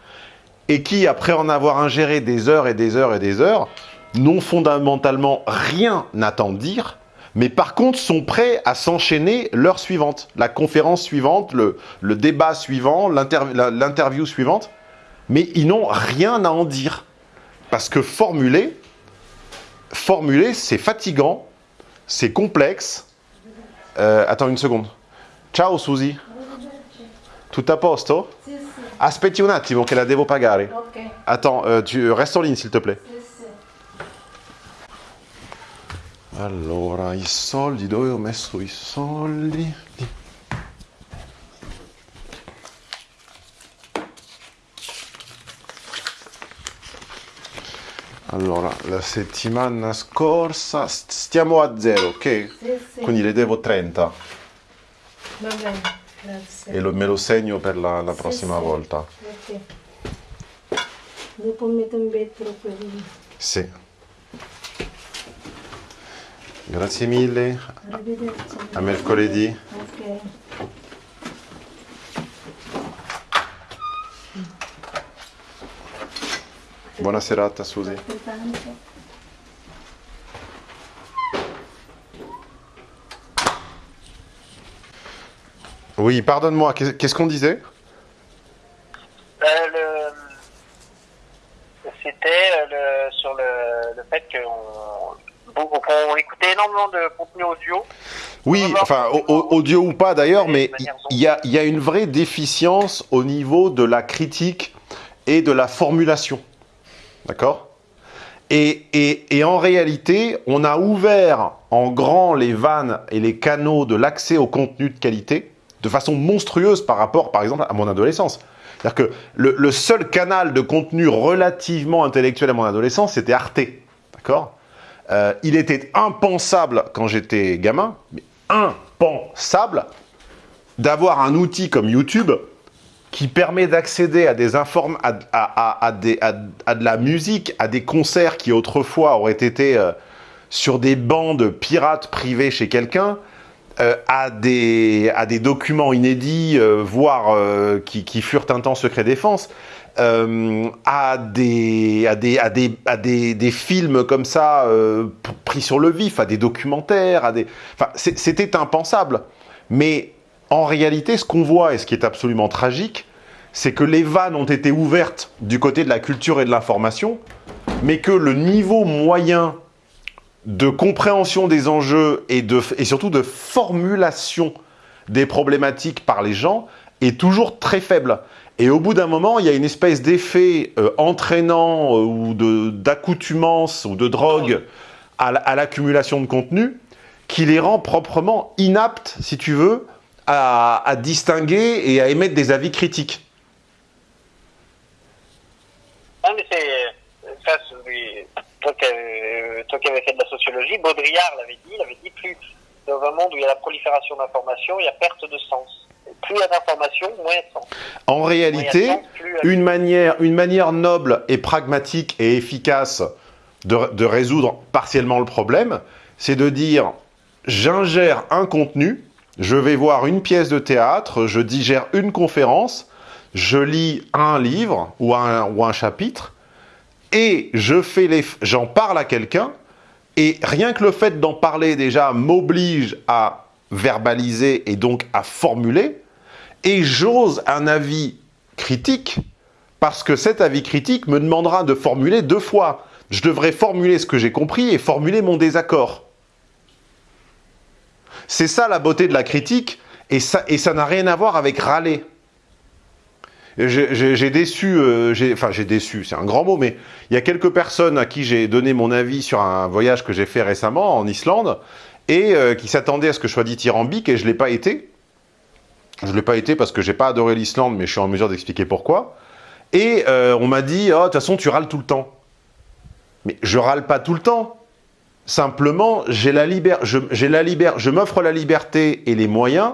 et qui, après en avoir ingéré des heures et des heures et des heures, n'ont fondamentalement rien à t'en dire mais par contre sont prêts à s'enchaîner l'heure suivante, la conférence suivante, le, le débat suivant, l'interview suivante, mais ils n'ont rien à en dire. Parce que formuler, formuler, c'est fatigant, c'est complexe. Euh, attends une seconde. Ciao Suzy. Tout a posto? Aspetti un attimo che la devo pagare. Attends, euh, tu restes en ligne s'il te plaît. Allora, i soldi, dove ho messo i soldi? Allora, la settimana scorsa st- stiamo a zero, ok? Sì, sì. Quindi le devo 30 Va bene, grazie. e lo- me lo segno per la, la prossima sì. volta. Ok. Dopo metto in vetro quelli. Sì. Grazie mille, Arrivederci. a mercoledì. Ok. Buona serata, Susi. Oui, pardonne-moi, qu'est- qu'est-ce qu'on disait? Euh, le... C'était euh, le... sur le, le fait qu'on qu'on écoutait énormément de contenu audio. Oui, On enfin, audio ou pas d'ailleurs, mais manière il y a, il y a une vraie déficience au niveau de la critique et de la formulation. D'accord? Et, et- en réalité, on a ouvert en grand les vannes et les canaux de l'accès au contenu de qualité de façon monstrueuse par rapport, par exemple, à mon adolescence. C'est-à-dire que le, le seul canal de contenu relativement intellectuel à mon adolescence, c'était Arte. D'accord? Euh, Il était impensable quand j'étais gamin, mais impensable d'avoir un outil comme YouTube qui permet d'accéder à des inform à, à- à- de la musique, à des concerts qui autrefois auraient été euh, sur des bandes pirates privées chez quelqu'un, euh, à, des, à des documents inédits, euh, voire qui, qui furent un temps secret défense, à, des, à, des, à, des, à des, des films comme ça pris sur le vif, à des documentaires, à des... Enfin, c'était impensable. Mais en réalité, ce qu'on voit et ce qui est absolument tragique, c'est que les vannes ont été ouvertes du côté de la culture et de l'information, mais que le niveau moyen de compréhension des enjeux et, de, et surtout de formulation des problématiques par les gens est toujours très faible. Et au bout d'un moment, il y a une espèce d'effet euh, entraînant euh, ou d'accoutumance ou de drogue à, à l'accumulation de contenu qui les rend proprement inaptes, si tu veux, à, à distinguer et à émettre des avis critiques. Ah, mais c'est. Ça, c'est- toi, qui avais- toi qui avais fait de la sociologie, Baudrillard l'avait dit, il avait dit plus dans un monde où il y a la prolifération d'informations, il y a perte de sens. Plus il y a d'informations, moins il y a de sens. En réalité, sens, une manière, une manière noble et pragmatique et efficace de, de résoudre partiellement le problème, c'est de dire j'ingère un contenu, je vais voir une pièce de théâtre, je digère une conférence, je lis un livre ou un, chapitre, et je j'en parle à quelqu'un, et rien que le fait d'en parler déjà m'oblige à verbaliser et donc à formuler, et j'ose un avis critique, parce que cet avis critique me demandera de formuler deux fois. Je devrais formuler ce que j'ai compris et formuler mon désaccord. C'est ça la beauté de la critique, et ça n'a rien à voir avec râler. J'ai déçu, euh, j'ai déçu, c'est un grand mot, mais il y a quelques personnes à qui j'ai donné mon avis sur un voyage que j'ai fait récemment en Islande, et euh, qui s'attendaient à ce que je sois dithyrambique, et je ne l'ai pas été. Je ne l'ai pas été parce que j'ai pas adoré l'Islande, mais je suis en mesure d'expliquer pourquoi. Et euh, on m'a dit, oh, de toute façon, tu râles tout le temps. Mais je râle pas tout le temps. Simplement, j'ai la liber- je, m'offre la liberté et les moyens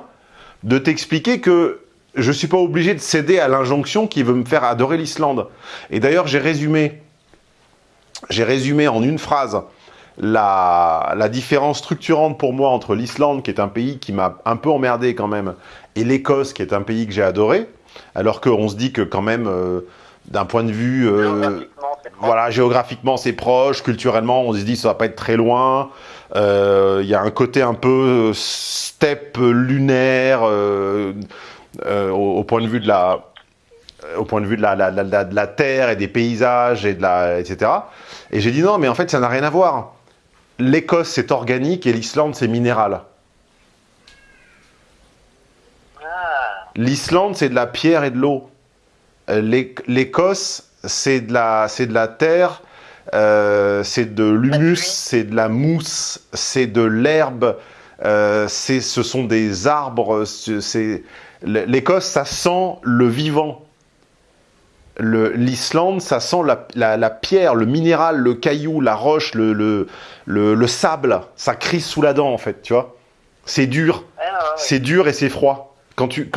de t'expliquer que je suis pas obligé de céder à l'injonction qui veut me faire adorer l'Islande. Et d'ailleurs, j'ai résumé, j'ai résumé en une phrase la, différence structurante pour moi entre l'Islande, qui est un pays qui m'a un peu emmerdé quand même, et l'Écosse, qui est un pays que j'ai adoré, alors qu'on se dit que quand même, euh, d'un point de vue... euh. Voilà, géographiquement c'est proche, culturellement on se dit ça va pas être très loin. Euh, Il y a un côté un peu steppe lunaire euh, euh, au, au point de vue de la, au point de vue de la, la- la- la- de la terre et des paysages et de la, etc. Et j'ai dit non, mais en fait ça n'a rien à voir. L'Écosse c'est organique et l'Islande c'est minéral. Ah, L'Islande, c'est de la pierre et de l'eau. Euh, l'É- L'Écosse, c'est de la, c'est de la terre, euh, c'est de l'humus, c'est de la mousse, c'est de l'herbe, euh, c'est, ce sont des arbres. L'Écosse, ça sent le vivant. L'Islande, ça sent la, la- la pierre, le minéral, le caillou, la roche, le, le, le- le sable. Ça crise sous la dent, en fait, tu vois. C'est dur. ah, ouais. C'est dur et c'est froid. Quand tu,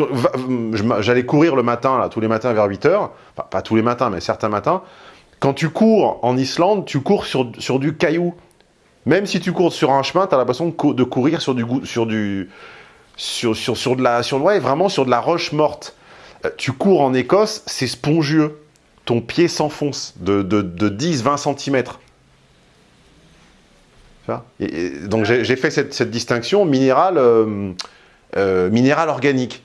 j'allais courir le matin, là, tous les matins vers 8 heures. Pas tous les matins, mais certains matins. Quand tu cours en Islande, tu cours sur, sur du caillou. Même si tu cours sur un chemin, tu as l'impression de, cou- de courir sur du, sur du, sur, sur, sur de la, sur, ouais, vraiment sur de la roche morte. Euh, tu cours en Écosse, c'est spongieux. Ton pied s'enfonce de, de, de 10-20 cm. donc j'ai fait cette, cette distinction minéral, euh, euh, minéral organique.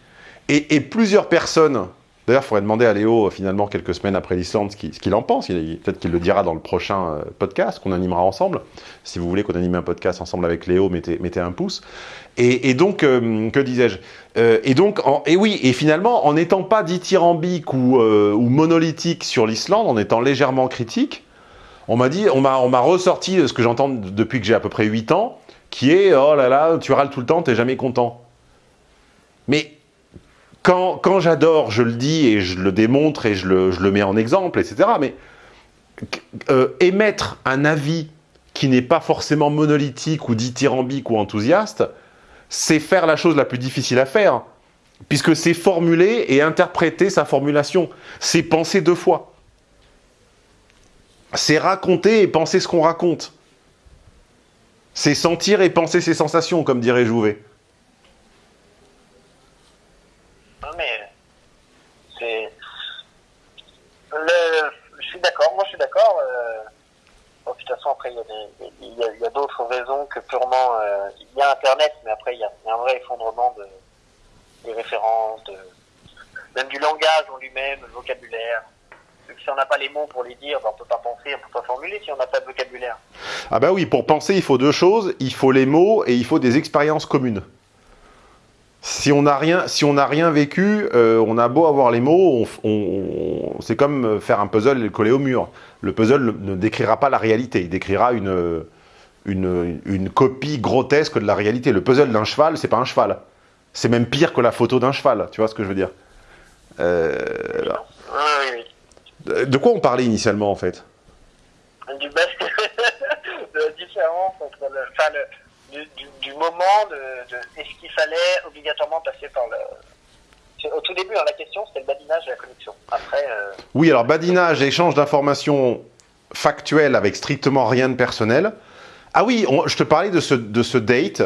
Et, plusieurs personnes, d'ailleurs il faudrait demander à Léo euh, finalement quelques semaines après l'Islande ce qu'il en pense, peut-être qu'il le dira dans le prochain euh, podcast qu'on animera ensemble. Si vous voulez qu'on anime un podcast ensemble avec Léo, mettez, un pouce. Et, donc, que disais-je Et donc, et oui, et finalement, en n'étant pas dithyrambique ou, ou monolithique sur l'Islande, en étant légèrement critique, on m'a dit, on m'a ressorti ce que j'entends depuis que j'ai à peu près 8 ans, qui est oh là là, tu râles tout le temps, t'es jamais content. Mais quand, j'adore, je le dis et je le démontre et je le, je le mets en exemple, etc. Mais euh, émettre un avis qui n'est pas forcément monolithique ou dithyrambique ou enthousiaste, c'est faire la chose la plus difficile à faire, puisque c'est formuler et interpréter sa formulation. C'est penser deux fois. C'est raconter et penser ce qu'on raconte. C'est sentir et penser ses sensations, comme dirait Jouvet. Non, mais c'est. Le... Je suis d'accord. Euh... Bon, de toute façon, après, il y a, d'autres raisons que purement. euh, Il y a Internet, mais après, il y a, un vrai effondrement de... des références, de... même du langage en lui-même, le vocabulaire. Si on n'a pas les mots pour les dire, ben, on peut pas penser, on peut pas formuler si on n'a pas de vocabulaire. Ah bah oui, pour penser, il faut deux choses. Il faut les mots et il faut des expériences communes. Si on n'a rien, si on rien vécu, euh, on a beau avoir les mots, on, on- on- c'est comme faire un puzzle et le coller au mur. Le puzzle ne décrira pas la réalité, il décrira une, une, une copie grotesque de la réalité. Le puzzle d'un cheval, c'est pas un cheval. C'est même pire que la photo d'un cheval, tu vois ce que je veux dire Euh. De quoi on parlait initialement en fait? Du bas- de la différence entre le, enfin, le, du, moment de, est-ce qu'il fallait obligatoirement passer par le au tout début hein, la question c'était le badinage et la connexion après euh, Oui, alors badinage, échange d'informations factuelles avec strictement rien de personnel. Ah oui, je te parlais de ce, de ce date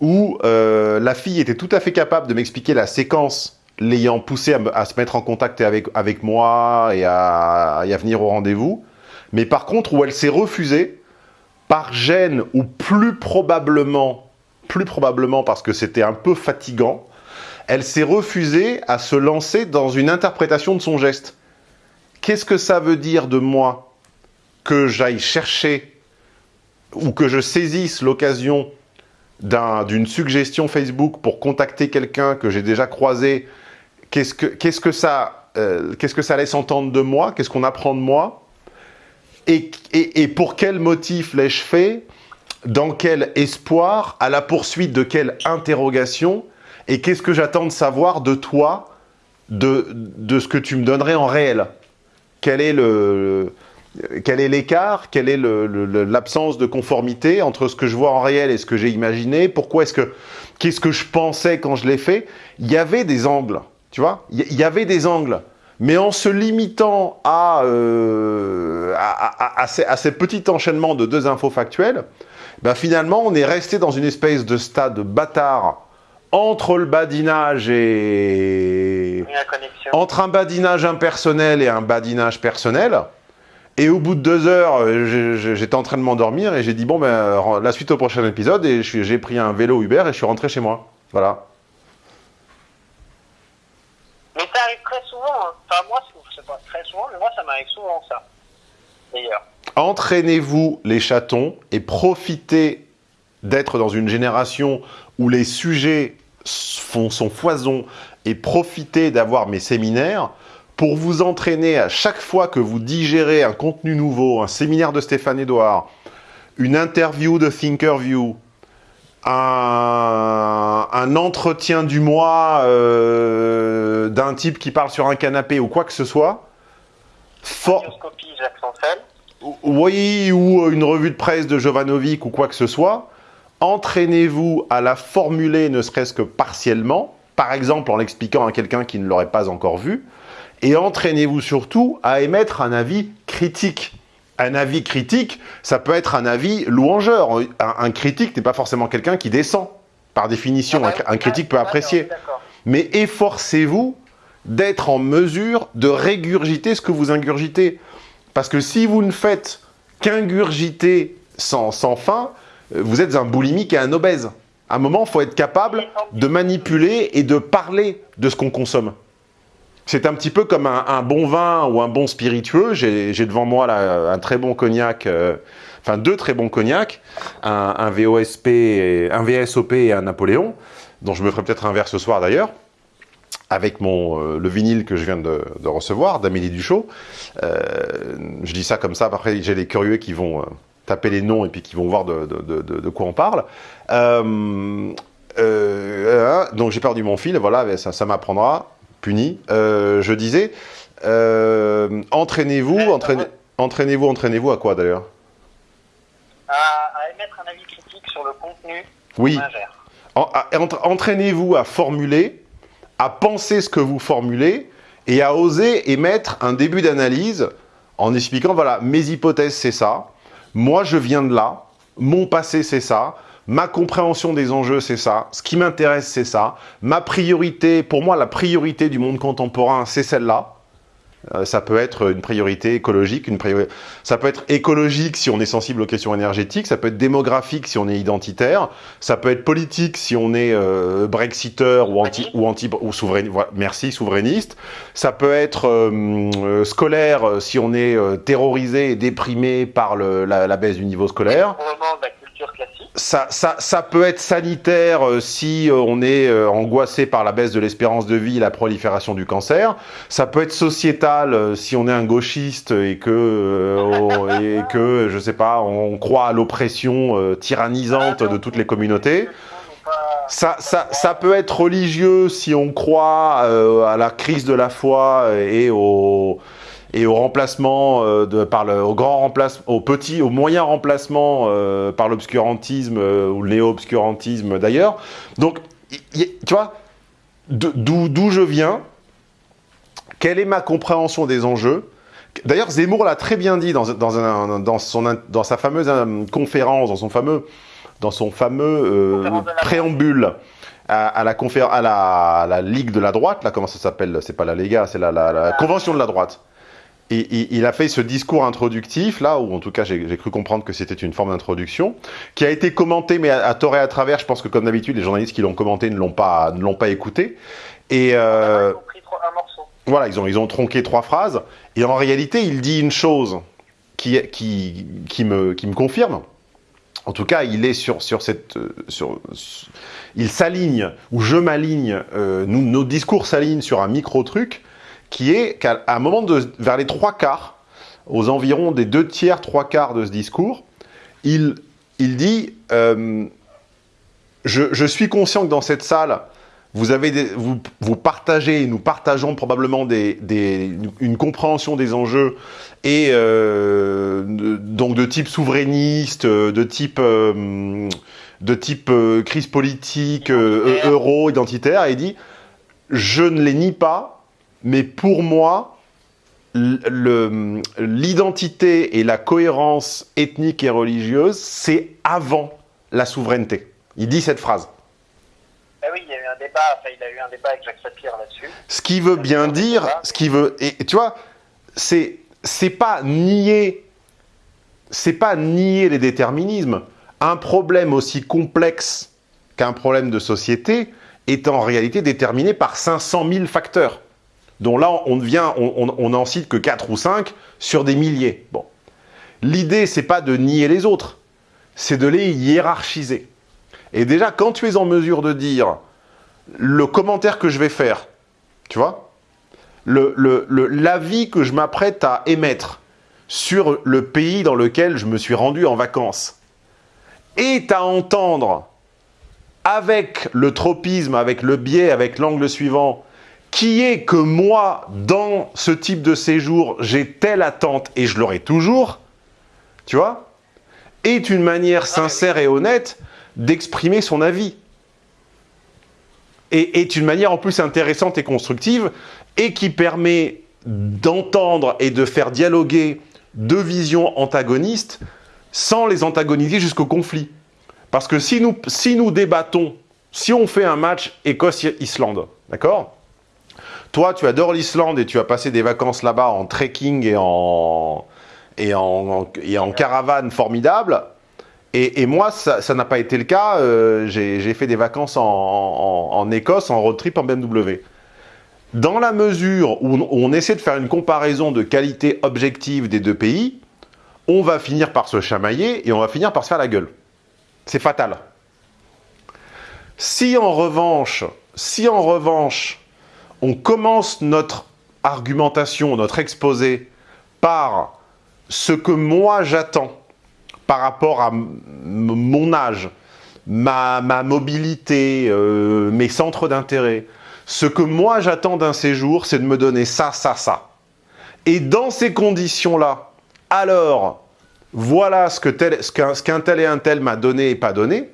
où euh, la fille était tout à fait capable de m'expliquer la séquence l'ayant poussé à, me- à se mettre en contact avec, avec moi et à, et à venir au rendez-vous. Mais par contre, où elle s'est refusée, par gêne ou plus probablement, plus probablement parce que c'était un peu fatigant, elle s'est refusée à se lancer dans une interprétation de son geste. Qu'est-ce que ça veut dire de moi que j'aille chercher ou que je saisisse l'occasion d'un- d'une suggestion Facebook pour contacter quelqu'un que j'ai déjà croisé? Qu'est-ce que, qu'est-ce que ça, euh, qu'est-ce que ça laisse entendre de moi? Qu'est-ce qu'on apprend de moi? Et, pour quel motif l'ai-je fait? Dans quel espoir? À la poursuite de quelle interrogation? Et qu'est-ce que j'attends de savoir de toi de, de ce que tu me donnerais en réel? Quel est le, l'écart? Quelle est l'absence de conformité entre ce que je vois en réel et ce que j'ai imaginé? Pourquoi est-ce que qu'est-ce que je pensais quand je l'ai fait? Il y avait des angles, tu vois? Il y avait des angles, mais en se limitant à euh, à, à- à ces, petits enchaînements de deux infos factuelles, ben finalement on est resté dans une espèce de stade bâtard entre le badinage et entre un badinage impersonnel et un badinage personnel. Et au bout de deux heures, euh, j'étais en train de m'endormir et j'ai dit bon ben euh, la suite au prochain épisode et j'ai pris un vélo Uber et je suis rentré chez moi. Voilà. Mais ça arrive très souvent. Hein. Enfin, moi, sais pas très souvent, mais moi, ça m'arrive souvent, ça. D'ailleurs. Entraînez-vous les chatons et profitez d'être dans une génération où les sujets font son foison et profitez d'avoir mes séminaires pour vous entraîner à chaque fois que vous digérez un contenu nouveau, un séminaire de Stéphane Edouard, une interview de Thinkerview, un, un entretien du mois euh, d'un type qui parle sur un canapé ou quoi que ce soit, for- oui, ou une revue de presse de Jovanovic ou quoi que ce soit, entraînez-vous à la formuler ne serait-ce que partiellement, par exemple en l'expliquant à quelqu'un qui ne l'aurait pas encore vu, et entraînez-vous surtout à émettre un avis critique. Un avis critique, ça peut être un avis louangeur. Un, un critique n'est pas forcément quelqu'un qui descend. Par définition, un, un critique peut apprécier. D'accord. Mais efforcez-vous d'être en mesure de régurgiter ce que vous ingurgitez. Parce que si vous ne faites qu'ingurgiter sans, sans fin, euh, vous êtes un boulimique et un obèse. À un moment, il faut être capable de manipuler et de parler de ce qu'on consomme. C'est un petit peu comme un, bon vin ou un bon spiritueux. J'ai devant moi un très bon cognac, euh, enfin deux très bons cognacs, un, VOSP, un VSOP et un Napoléon, dont je me ferai peut-être un verre ce soir d'ailleurs, avec mon, euh, le vinyle que je viens de, recevoir d'Amélie Duchot. Euh, je dis ça comme ça, après j'ai les curieux qui vont taper les noms et puis qui vont voir de, de- quoi on parle. Hein, donc j'ai perdu mon fil, voilà, ça, ça m'apprendra, puni. Euh, je disais, euh, entraînez-vous, Ouais, entraînez- entraînez-vous, entraînez-vous à quoi d'ailleurs? À, à émettre un avis critique sur le contenu Oui, entraînez-vous à formuler, à penser ce que vous formulez et à oser émettre un début d'analyse en expliquant, voilà, mes hypothèses c'est ça, moi je viens de là, mon passé c'est ça, ma compréhension des enjeux c'est ça, ce qui m'intéresse c'est ça, ma priorité, pour moi la priorité du monde contemporain c'est celle-là, Euh, ça peut être une priorité écologique, une priori- ça peut être écologique si on est sensible aux questions énergétiques, ça peut être démographique si on est identitaire, ça peut être politique si on est euh, brexiteur ou anti ou anti ou souverain, voilà, merci souverainiste. Ça peut être euh, scolaire si on est terrorisé et déprimé par le- la, la baisse du niveau scolaire. Vraiment de la culture classique. Ça, ça, ça peut être sanitaire euh, si euh, on est euh, angoissé par la baisse de l'espérance de vie et la prolifération du cancer. Ça peut être sociétal si on est un gauchiste et que, on- et que je sais pas, on croit à l'oppression tyrannisante de toutes les communautés. Ça, ça, ça peut être religieux si on croit à la crise de la foi et au, et au remplacement euh, de, par le, au grand remplacement, au petit, au moyen remplacement euh, par l'obscurantisme euh, ou le néo-obscurantisme d'ailleurs. Donc, y- y- tu vois, d'où d'où je viens, quelle est ma compréhension des enjeux? D'ailleurs, Zemmour l'a très bien dit dans, dans, un- dans, son, dans sa fameuse conférence, dans son fameux, dans son fameux euh, préambule à, à la à la, à la Ligue de la droite, là, comment ça s'appelle? C'est pas la Lega, c'est la, la- la Convention de la droite. Et, il a fait ce discours introductif, là, où en tout cas j'ai cru comprendre que c'était une forme d'introduction, qui a été commenté, mais à, à tort et à travers, je pense que comme d'habitude, les journalistes qui l'ont commenté ne l'ont pas, ne pas écouté. Et euh, voilà, ils ont, ils ont tronqué trois phrases. Et en réalité, il dit une chose qui, qui, qui, me, qui me confirme. En tout cas, il est sur, sur cette. euh, Sur, sur- il s'aligne, ou je m'aligne, euh, nos discours s'alignent sur un micro-truc qui est qu'à un moment, de, vers les trois quarts, aux environs des deux tiers, trois quarts de ce discours, il, il dit euh, je, je suis conscient que dans cette salle, vous, avez des- vous, vous partagez, nous partageons probablement des, des- une compréhension des enjeux et euh, de- donc de type souverainiste, de type, euh, de type euh, crise politique, euro, identitaire, et il dit je ne les nie pas, mais pour moi, l'identité et la cohérence ethnique et religieuse, c'est avant la souveraineté. Il dit cette phrase. Ah oui, il y a eu un débat, enfin, il a eu un débat avec Jacques Sapir là-dessus. Ce qui veut bien dire, ce qui veut, et tu vois, c'est c'est pas nier, c'est pas nier les déterminismes. Un problème aussi complexe qu'un problème de société est en réalité déterminé par 500 000 facteurs, dont là, on, devient, on, on, cite que 4 ou 5 sur des milliers. Bon. L'idée, c'est pas de nier les autres, c'est de les hiérarchiser. Et déjà, quand tu es en mesure de dire le commentaire que je vais faire, tu vois, l'avis que je m'apprête à émettre sur le pays dans lequel je me suis rendu en vacances, est à entendre avec le tropisme, avec le biais, avec l'angle suivant, qui est que moi, dans ce type de séjour, j'ai telle attente et je l'aurai toujours, tu vois, est une manière sincère et honnête d'exprimer son avis. Et est une manière en plus intéressante et constructive et qui permet d'entendre et de faire dialoguer deux visions antagonistes sans les antagoniser jusqu'au conflit. Parce que si nous, si nous débattons, si on fait un match Écosse-Islande, d'accord? Toi, tu adores l'Islande et tu as passé des vacances là-bas en trekking et en, et en, et caravane formidable. Et, moi, ça n'a pas été le cas. Euh, J'ai fait des vacances en, en, Écosse, en road trip en BMW. Dans la mesure où on, où on essaie de faire une comparaison de qualité objective des deux pays, on va finir par se chamailler et on va finir par se faire la gueule. C'est fatal. Si en revanche, si en revanche, on commence notre argumentation, notre exposé par ce que moi j'attends par rapport à mon âge, ma, mobilité, euh, mes centres d'intérêt, ce que moi j'attends d'un séjour, c'est de me donner ça, ça, ça. Et dans ces conditions-là, alors, voilà ce qu'un tel et un tel m'a donné et pas donné,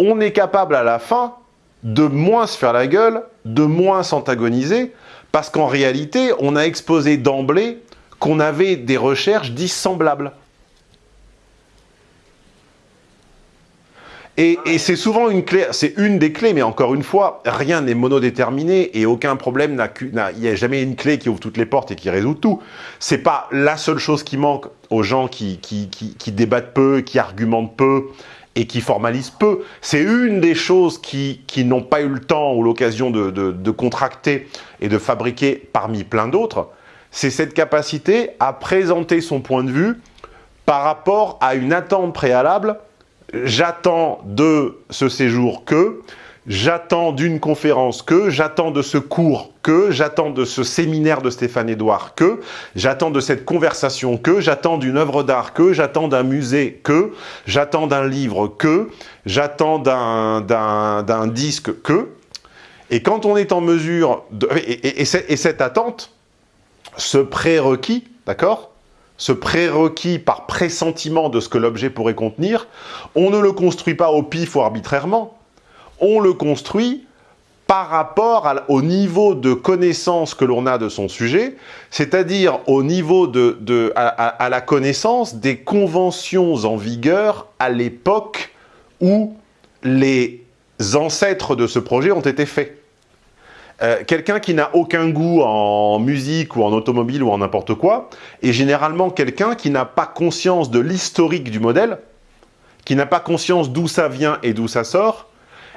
on est capable à la fin de moins se faire la gueule, de moins s'antagoniser, parce qu'en réalité, on a exposé d'emblée qu'on avait des recherches dissemblables. Et, c'est souvent une clé, c'est une des clés, mais encore une fois, rien n'est monodéterminé et aucun problème n'a, il n'y a jamais une clé qui ouvre toutes les portes et qui résout tout. C'est pas la seule chose qui manque aux gens qui, qui débattent peu, qui argumentent peu et qui formalisent peu. C'est une des choses qui, n'ont pas eu le temps ou l'occasion de contracter et de fabriquer parmi plein d'autres. C'est cette capacité à présenter son point de vue par rapport à une attente préalable j'attends de ce séjour que, j'attends d'une conférence que, j'attends de ce cours que, j'attends de ce séminaire de Stéphane Edouard que, j'attends de cette conversation que, j'attends d'une œuvre d'art que, j'attends d'un musée que, j'attends d'un livre que, j'attends d'un disque que. Et quand on est en mesure, de, et, et, et cette attente, ce prérequis, d'accord? Ce prérequis par pressentiment de ce que l'objet pourrait contenir, on ne le construit pas au pif ou arbitrairement, on le construit par rapport au niveau de connaissance que l'on a de son sujet, c'est-à-dire au niveau de, à, la connaissance des conventions en vigueur à l'époque où les ancêtres de ce projet ont été faits. Euh, quelqu'un qui n'a aucun goût en musique ou en automobile ou en n'importe quoi, est généralement quelqu'un qui n'a pas conscience de l'historique du modèle, qui n'a pas conscience d'où ça vient et d'où ça sort,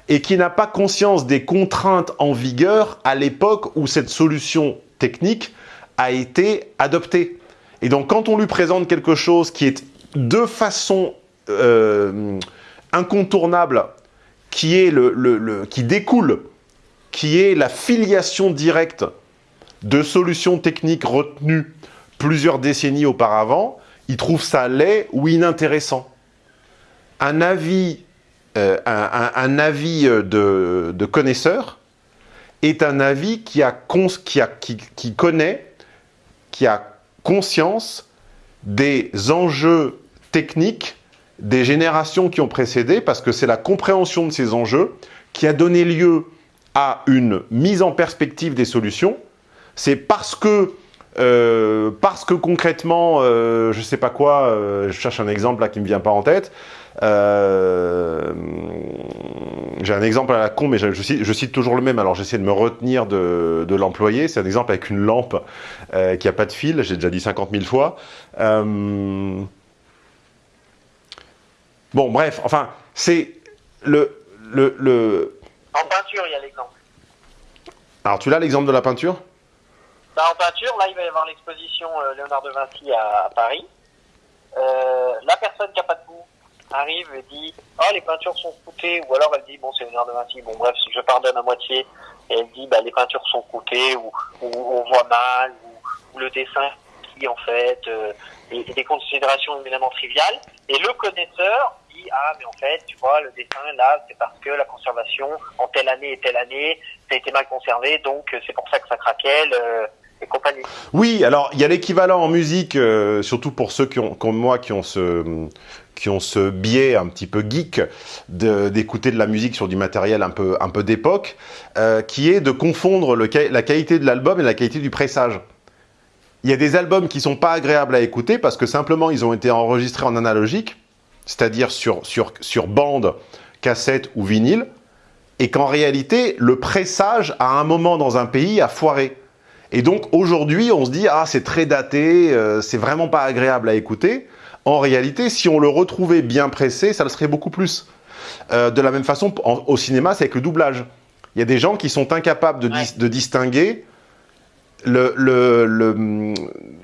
et qui n'a pas conscience des contraintes en vigueur à l'époque où cette solution technique a été adoptée. Et donc quand on lui présente quelque chose qui est de façon euh, incontournable, qui, est le, qui découle qui est la filiation directe de solutions techniques retenues plusieurs décennies auparavant, il trouve ça laid ou inintéressant. Un avis, euh, un, avis de, de, connaisseur est un avis qui, a qui, connaît, qui a conscience des enjeux techniques des générations qui ont précédé, parce que c'est la compréhension de ces enjeux qui a donné lieu à une mise en perspective des solutions, c'est parce que euh, parce que concrètement, euh, je sais pas quoi, euh, je cherche un exemple là qui me vient pas en tête. Euh, j'ai un exemple à la con, mais je, je cite, je cite toujours le même, alors j'essaie de me retenir de, de l'employé. C'est un exemple avec une lampe euh, qui a pas de fil, j'ai déjà dit 50 000 fois. Euh, Bon, bref, enfin, c'est le, le, le... En peinture, il y a l'exemple. Alors, tu l'as l'exemple de la peinture? Bah, en peinture, là, il va y avoir l'exposition Léonard de Vinci à, à Paris. La personne qui a pas de goût arrive et dit « Oh, les peintures sont coûtées » ou alors elle dit « Bon, c'est Léonard de Vinci, bon bref, je pardonne à moitié. » Et elle dit bah, « Les peintures sont coûtées ou, ou on voit mal ou, ou le dessin qui, en fait, euh, et, et des considérations évidemment triviales. » Et le connaisseur dit « Ah, mais en fait, tu vois, le dessin, là, c'est parce que la conservation, en telle année et telle année, ça a été mal conservé, donc euh, c'est pour ça que ça craquait. Le, et compagnie. Oui, alors il y a l'équivalent en musique, euh, surtout pour ceux qui ont, comme moi qui ont ce qui ont ce biais un petit peu geek d'écouter de, la musique sur du matériel un peu d'époque, euh, qui est de confondre la qualité de l'album et la qualité du pressage. Il y a des albums qui sont pas agréables à écouter parce que simplement ils ont été enregistrés en analogique, c'est-à-dire sur bande, cassette ou vinyle, et qu'en réalité le pressage à un moment dans un pays a foiré. Et donc aujourd'hui, on se dit ah c'est très daté, euh, c'est vraiment pas agréable à écouter. En réalité, si on le retrouvait bien pressé, ça le serait beaucoup plus. Euh, de la même façon, en, au cinéma, c'est avec le doublage. Il y a des gens qui sont incapables de, dis, de distinguer le, le, le,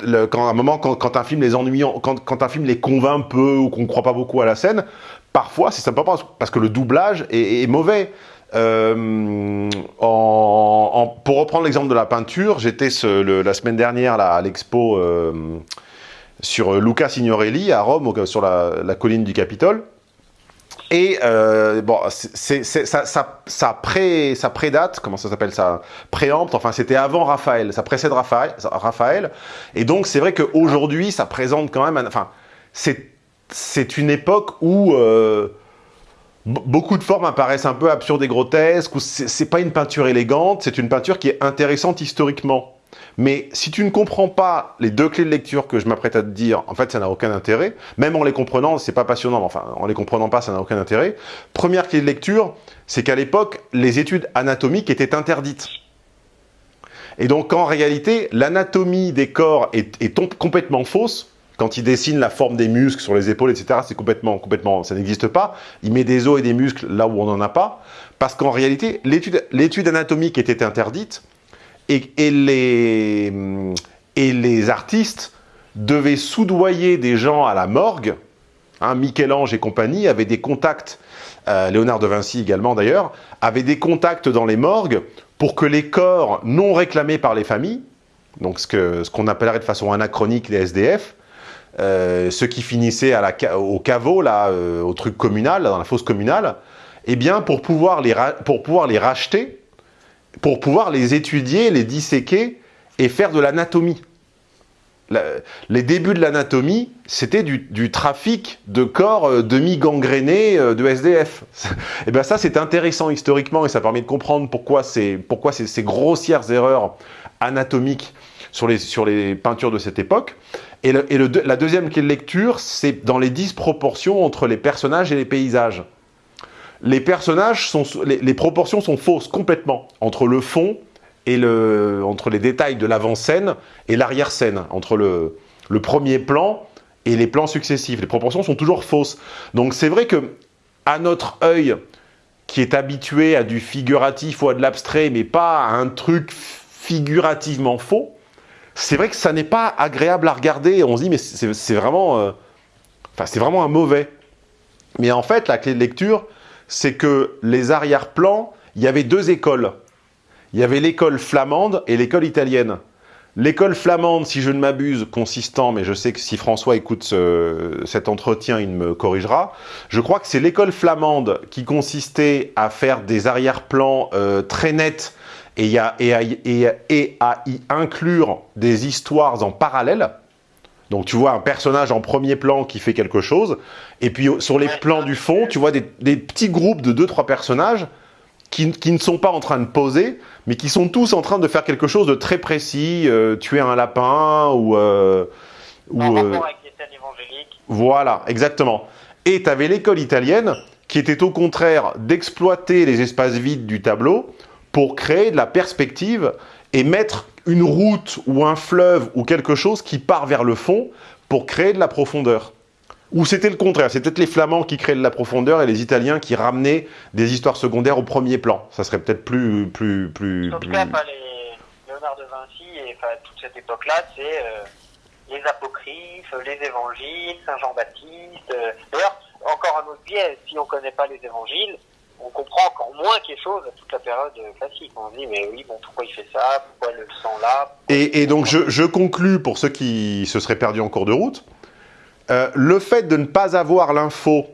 le, quand à un moment quand, quand un film les ennuie, quand, quand un film les convainc peu ou qu'on ne croit pas beaucoup à la scène, parfois c'est simplement parce que le doublage est, est mauvais. Euh, en, en, pour reprendre l'exemple de la peinture, j'étais la semaine dernière là, à l'expo euh, sur Luca Signorelli à Rome, sur la, colline du Capitole. Et euh, bon, ça, ça, ça, pré, ça prédate, comment ça s'appelle ça Préempte, enfin c'était avant Raphaël, ça précède Raphaël. Et donc c'est vrai qu'aujourd'hui ça présente quand même, enfin c'est une époque où euh, beaucoup de formes apparaissent un peu absurdes et grotesques, ou c'est pas une peinture élégante, c'est une peinture qui est intéressante historiquement. Mais si tu ne comprends pas les deux clés de lecture que je m'apprête à te dire, en fait, ça n'a aucun intérêt. Même en les comprenant, c'est pas passionnant, mais enfin, en les comprenant pas, ça n'a aucun intérêt. Première clé de lecture, c'est qu'à l'époque, les études anatomiques étaient interdites. Et donc, en réalité, l'anatomie des corps est, est complètement fausse, quand il dessine la forme des muscles sur les épaules, etc., c'est complètement, complètement, ça n'existe pas. Il met des os et des muscles là où on n'en a pas, parce qu'en réalité, l'étude anatomique était interdite, et, et, les, artistes devaient soudoyer des gens à la morgue. Hein, Michel-Ange et compagnie avaient des contacts, euh, Léonard de Vinci également d'ailleurs, avaient des contacts dans les morgues pour que les corps non réclamés par les familles, donc ce qu'on appellerait de façon anachronique les SDF, euh, ceux qui finissaient au caveau, là, euh, au truc communal, dans la fosse communale, eh bien, pour pouvoir les racheter, pour pouvoir les étudier, les disséquer et faire de l'anatomie. Les débuts de l'anatomie, c'était du, trafic de corps euh, demi-gangrénés euh, de SDF. et bien ça, c'est intéressant historiquement et ça permet de comprendre pourquoi, pourquoi ces, ces grossières erreurs anatomiques sur les, sur les peintures de cette époque. Et, la deuxième lecture, c'est dans les disproportions entre les personnages et les paysages. Les personnages sont, les, proportions sont fausses complètement entre le fond et le, entre les détails de l'avant-scène et l'arrière-scène, entre le, le premier plan et les plans successifs. Les proportions sont toujours fausses. Donc c'est vrai que à notre œil, qui est habitué à du figuratif ou à de l'abstrait, mais pas à un truc figurativement faux, c'est vrai que ça n'est pas agréable à regarder. On se dit, mais c'est vraiment, euh, enfin, c'est vraiment un mauvais. Mais en fait, la clé de lecture, c'est que les arrière-plans, il y avait deux écoles. Il y avait l'école flamande et l'école italienne. L'école flamande, si je ne m'abuse, consistant, mais je sais que si François écoute ce, cet entretien, il me corrigera, je crois que c'est l'école flamande qui consistait à faire des arrière-plans euh, très nets et à, et à y inclure des histoires en parallèle. Donc tu vois un personnage en premier plan qui fait quelque chose, et puis sur les plans du fond, tu vois des, des petits groupes de 2-3 personnages qui, qui, ne sont pas en train de poser, mais qui sont tous en train de faire quelque chose de très précis, euh, tuer un lapin ou... Euh, ou en rapport avec les scènes évangéliques. Voilà, exactement. Et tu avais l'école italienne qui était au contraire d'exploiter les espaces vides du tableau pour créer de la perspective et mettre une route ou un fleuve ou quelque chose qui part vers le fond pour créer de la profondeur. Ou c'était le contraire, c'était peut-être les Flamands qui créaient de la profondeur et les Italiens qui ramenaient des histoires secondaires au premier plan. Ça serait peut-être plus, plus, plus, En tout plus- cas, enfin, les Léonard de Vinci et enfin, toute cette époque-là, c'est euh, les apocryphes, les évangiles, Saint Jean-Baptiste. euh. D'ailleurs, encore un autre biais, si on ne connaît pas les évangiles, on comprend encore moins quelque chose à toute la période classique. On se dit, mais oui, bon, pourquoi il fait ça? Pourquoi le sang là? Et, donc, je, je conclus, pour ceux qui se seraient perdus en cours de route, euh, le fait de ne pas avoir l'info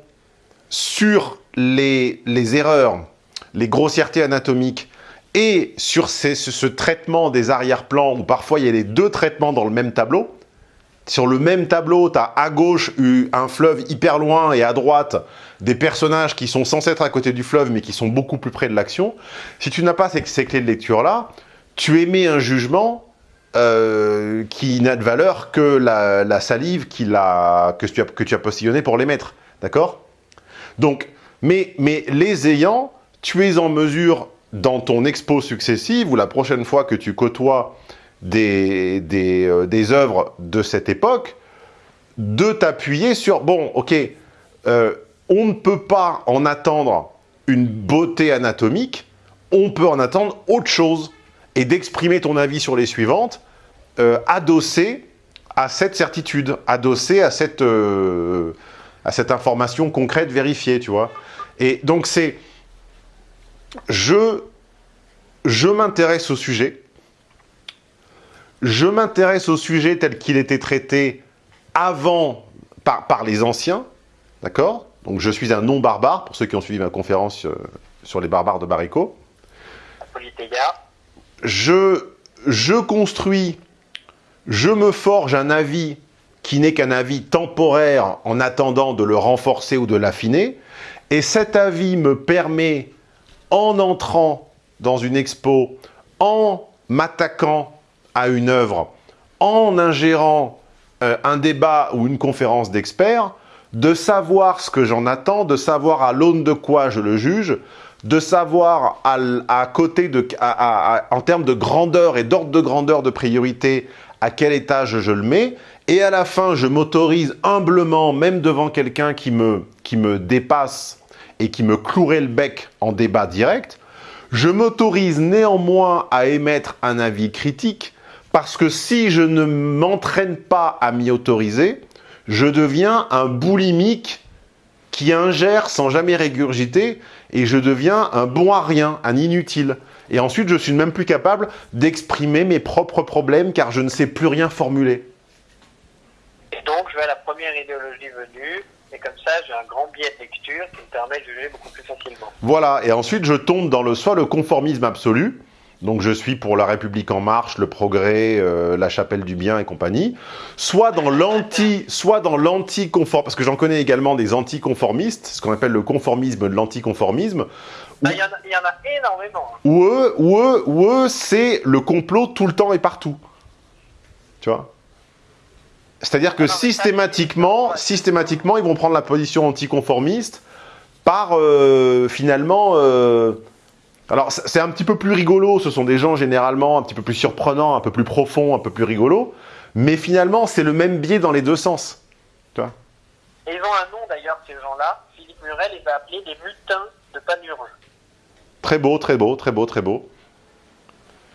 sur les, les erreurs, les grossièretés anatomiques, et sur ce traitement des arrière-plans, où parfois il y a les deux traitements dans le même tableau, sur le même tableau, tu as à gauche eu un fleuve hyper loin et à droite des personnages qui sont censés être à côté du fleuve mais qui sont beaucoup plus près de l'action. Si tu n'as pas ces, clés de lecture-là, tu émets un jugement euh, qui n'a de valeur que la, salive que, tu as, postillonné pour les mettre. D'accord? Donc, mais, mais les ayant, tu es en mesure, dans ton expo successive, ou la prochaine fois que tu côtoies des, euh, des œuvres de cette époque, de t'appuyer sur, bon, ok, euh, on ne peut pas en attendre une beauté anatomique, on peut en attendre autre chose, et d'exprimer ton avis sur les suivantes, euh, adossé à cette certitude, adossé à cette, à cette information concrète vérifiée, tu vois. Et donc c'est, je, je m'intéresse au sujet, je m'intéresse au sujet tel qu'il était traité avant par, par les anciens, d'accord? Donc je suis un non-barbare, pour ceux qui ont suivi ma conférence euh, sur les barbares de Barico. Je construis, je me forge un avis qui n'est qu'un avis temporaire en attendant de le renforcer ou de l'affiner, et cet avis me permet, en entrant dans une expo, en m'attaquant à une œuvre, en ingérant euh, un débat ou une conférence d'experts, de savoir ce que j'en attends, de savoir à l'aune de quoi je le juge, de savoir à, côté de, en termes de grandeur et d'ordre de grandeur de priorité, à quel étage je le mets, et à la fin, je m'autorise humblement, même devant quelqu'un qui me, qui me dépasse et qui me clouerait le bec en débat direct, je m'autorise néanmoins à émettre un avis critique parce que si je ne m'entraîne pas à m'y autoriser, je deviens un boulimique qui ingère sans jamais régurgiter et je deviens un bon à rien, un inutile. Et ensuite, je suis même plus capable d'exprimer mes propres problèmes car je ne sais plus rien formuler. Et donc, je vais à la première idéologie venue, et comme ça, j'ai un grand biais de lecture qui me permet de juger beaucoup plus facilement. Voilà, et ensuite je tombe dans le soit le conformisme absolu, donc je suis pour la République en marche, le progrès, euh, la chapelle du bien et compagnie, soit dans l'anti, soit dans l'anti-conformisme, parce que j'en connais également des anticonformistes, ce qu'on appelle le conformisme de l'anticonformisme, Bah, Il y, en a- il y en a énormément. hein. où eux, où eux, où eux, c'est le complot tout le temps et partout. Tu vois? C'est-à-dire que systématiquement, systématiquement, ils vont prendre la position anticonformiste par euh, finalement. euh, alors c'est un petit peu plus rigolo. Ce sont des gens généralement un petit peu plus surprenants, un peu plus profonds, un peu plus rigolos. Mais finalement, c'est le même biais dans les deux sens. Et ils ont un nom d'ailleurs, ces gens-là. Philippe Murel les a appelés les mutins de Panurge. Très beau, très beau, très beau, très beau.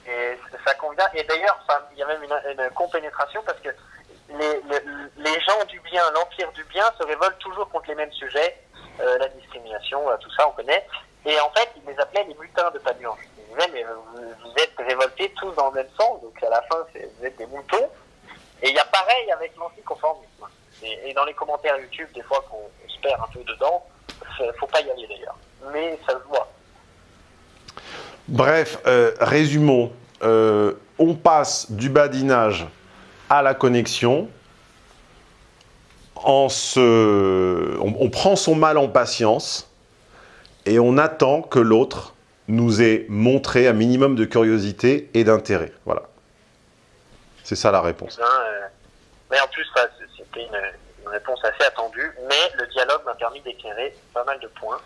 Et ça convient. Et d'ailleurs, il y a même une, une compénétration parce que les, les, les gens du bien, l'empire du bien, se révoltent toujours contre les mêmes sujets, euh, la discrimination, euh, tout ça, on connaît. Et en fait, ils les appelaient les mutins de Panurge. Ils disaient, mais vous, êtes révoltés tous dans le même sens, donc à la fin, vous êtes des moutons. Et il y a pareil avec l'anticonformisme. Et, et dans les commentaires YouTube, des fois qu'on on se perd un peu dedans, faut- faut pas y aller d'ailleurs. Mais ça se voit. Bref, euh, résumons. Euh, on passe du badinage à la connexion. Se... on prend son mal en patience et on attend que l'autre nous ait montré un minimum de curiosité et d'intérêt. Voilà. C'est ça la réponse. Hein, euh, mais en plus, c'était une, réponse assez attendue. Mais le dialogue m'intéresse permis d'éclairer pas mal de points.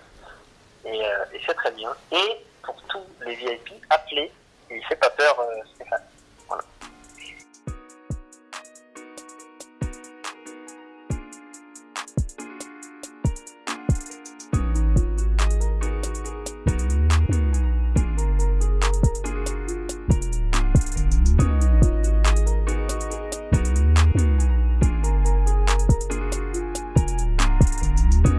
Et, euh, c'est très bien. Et pour tous les VIP, appelez. Il fait pas peur, euh, Stéphane.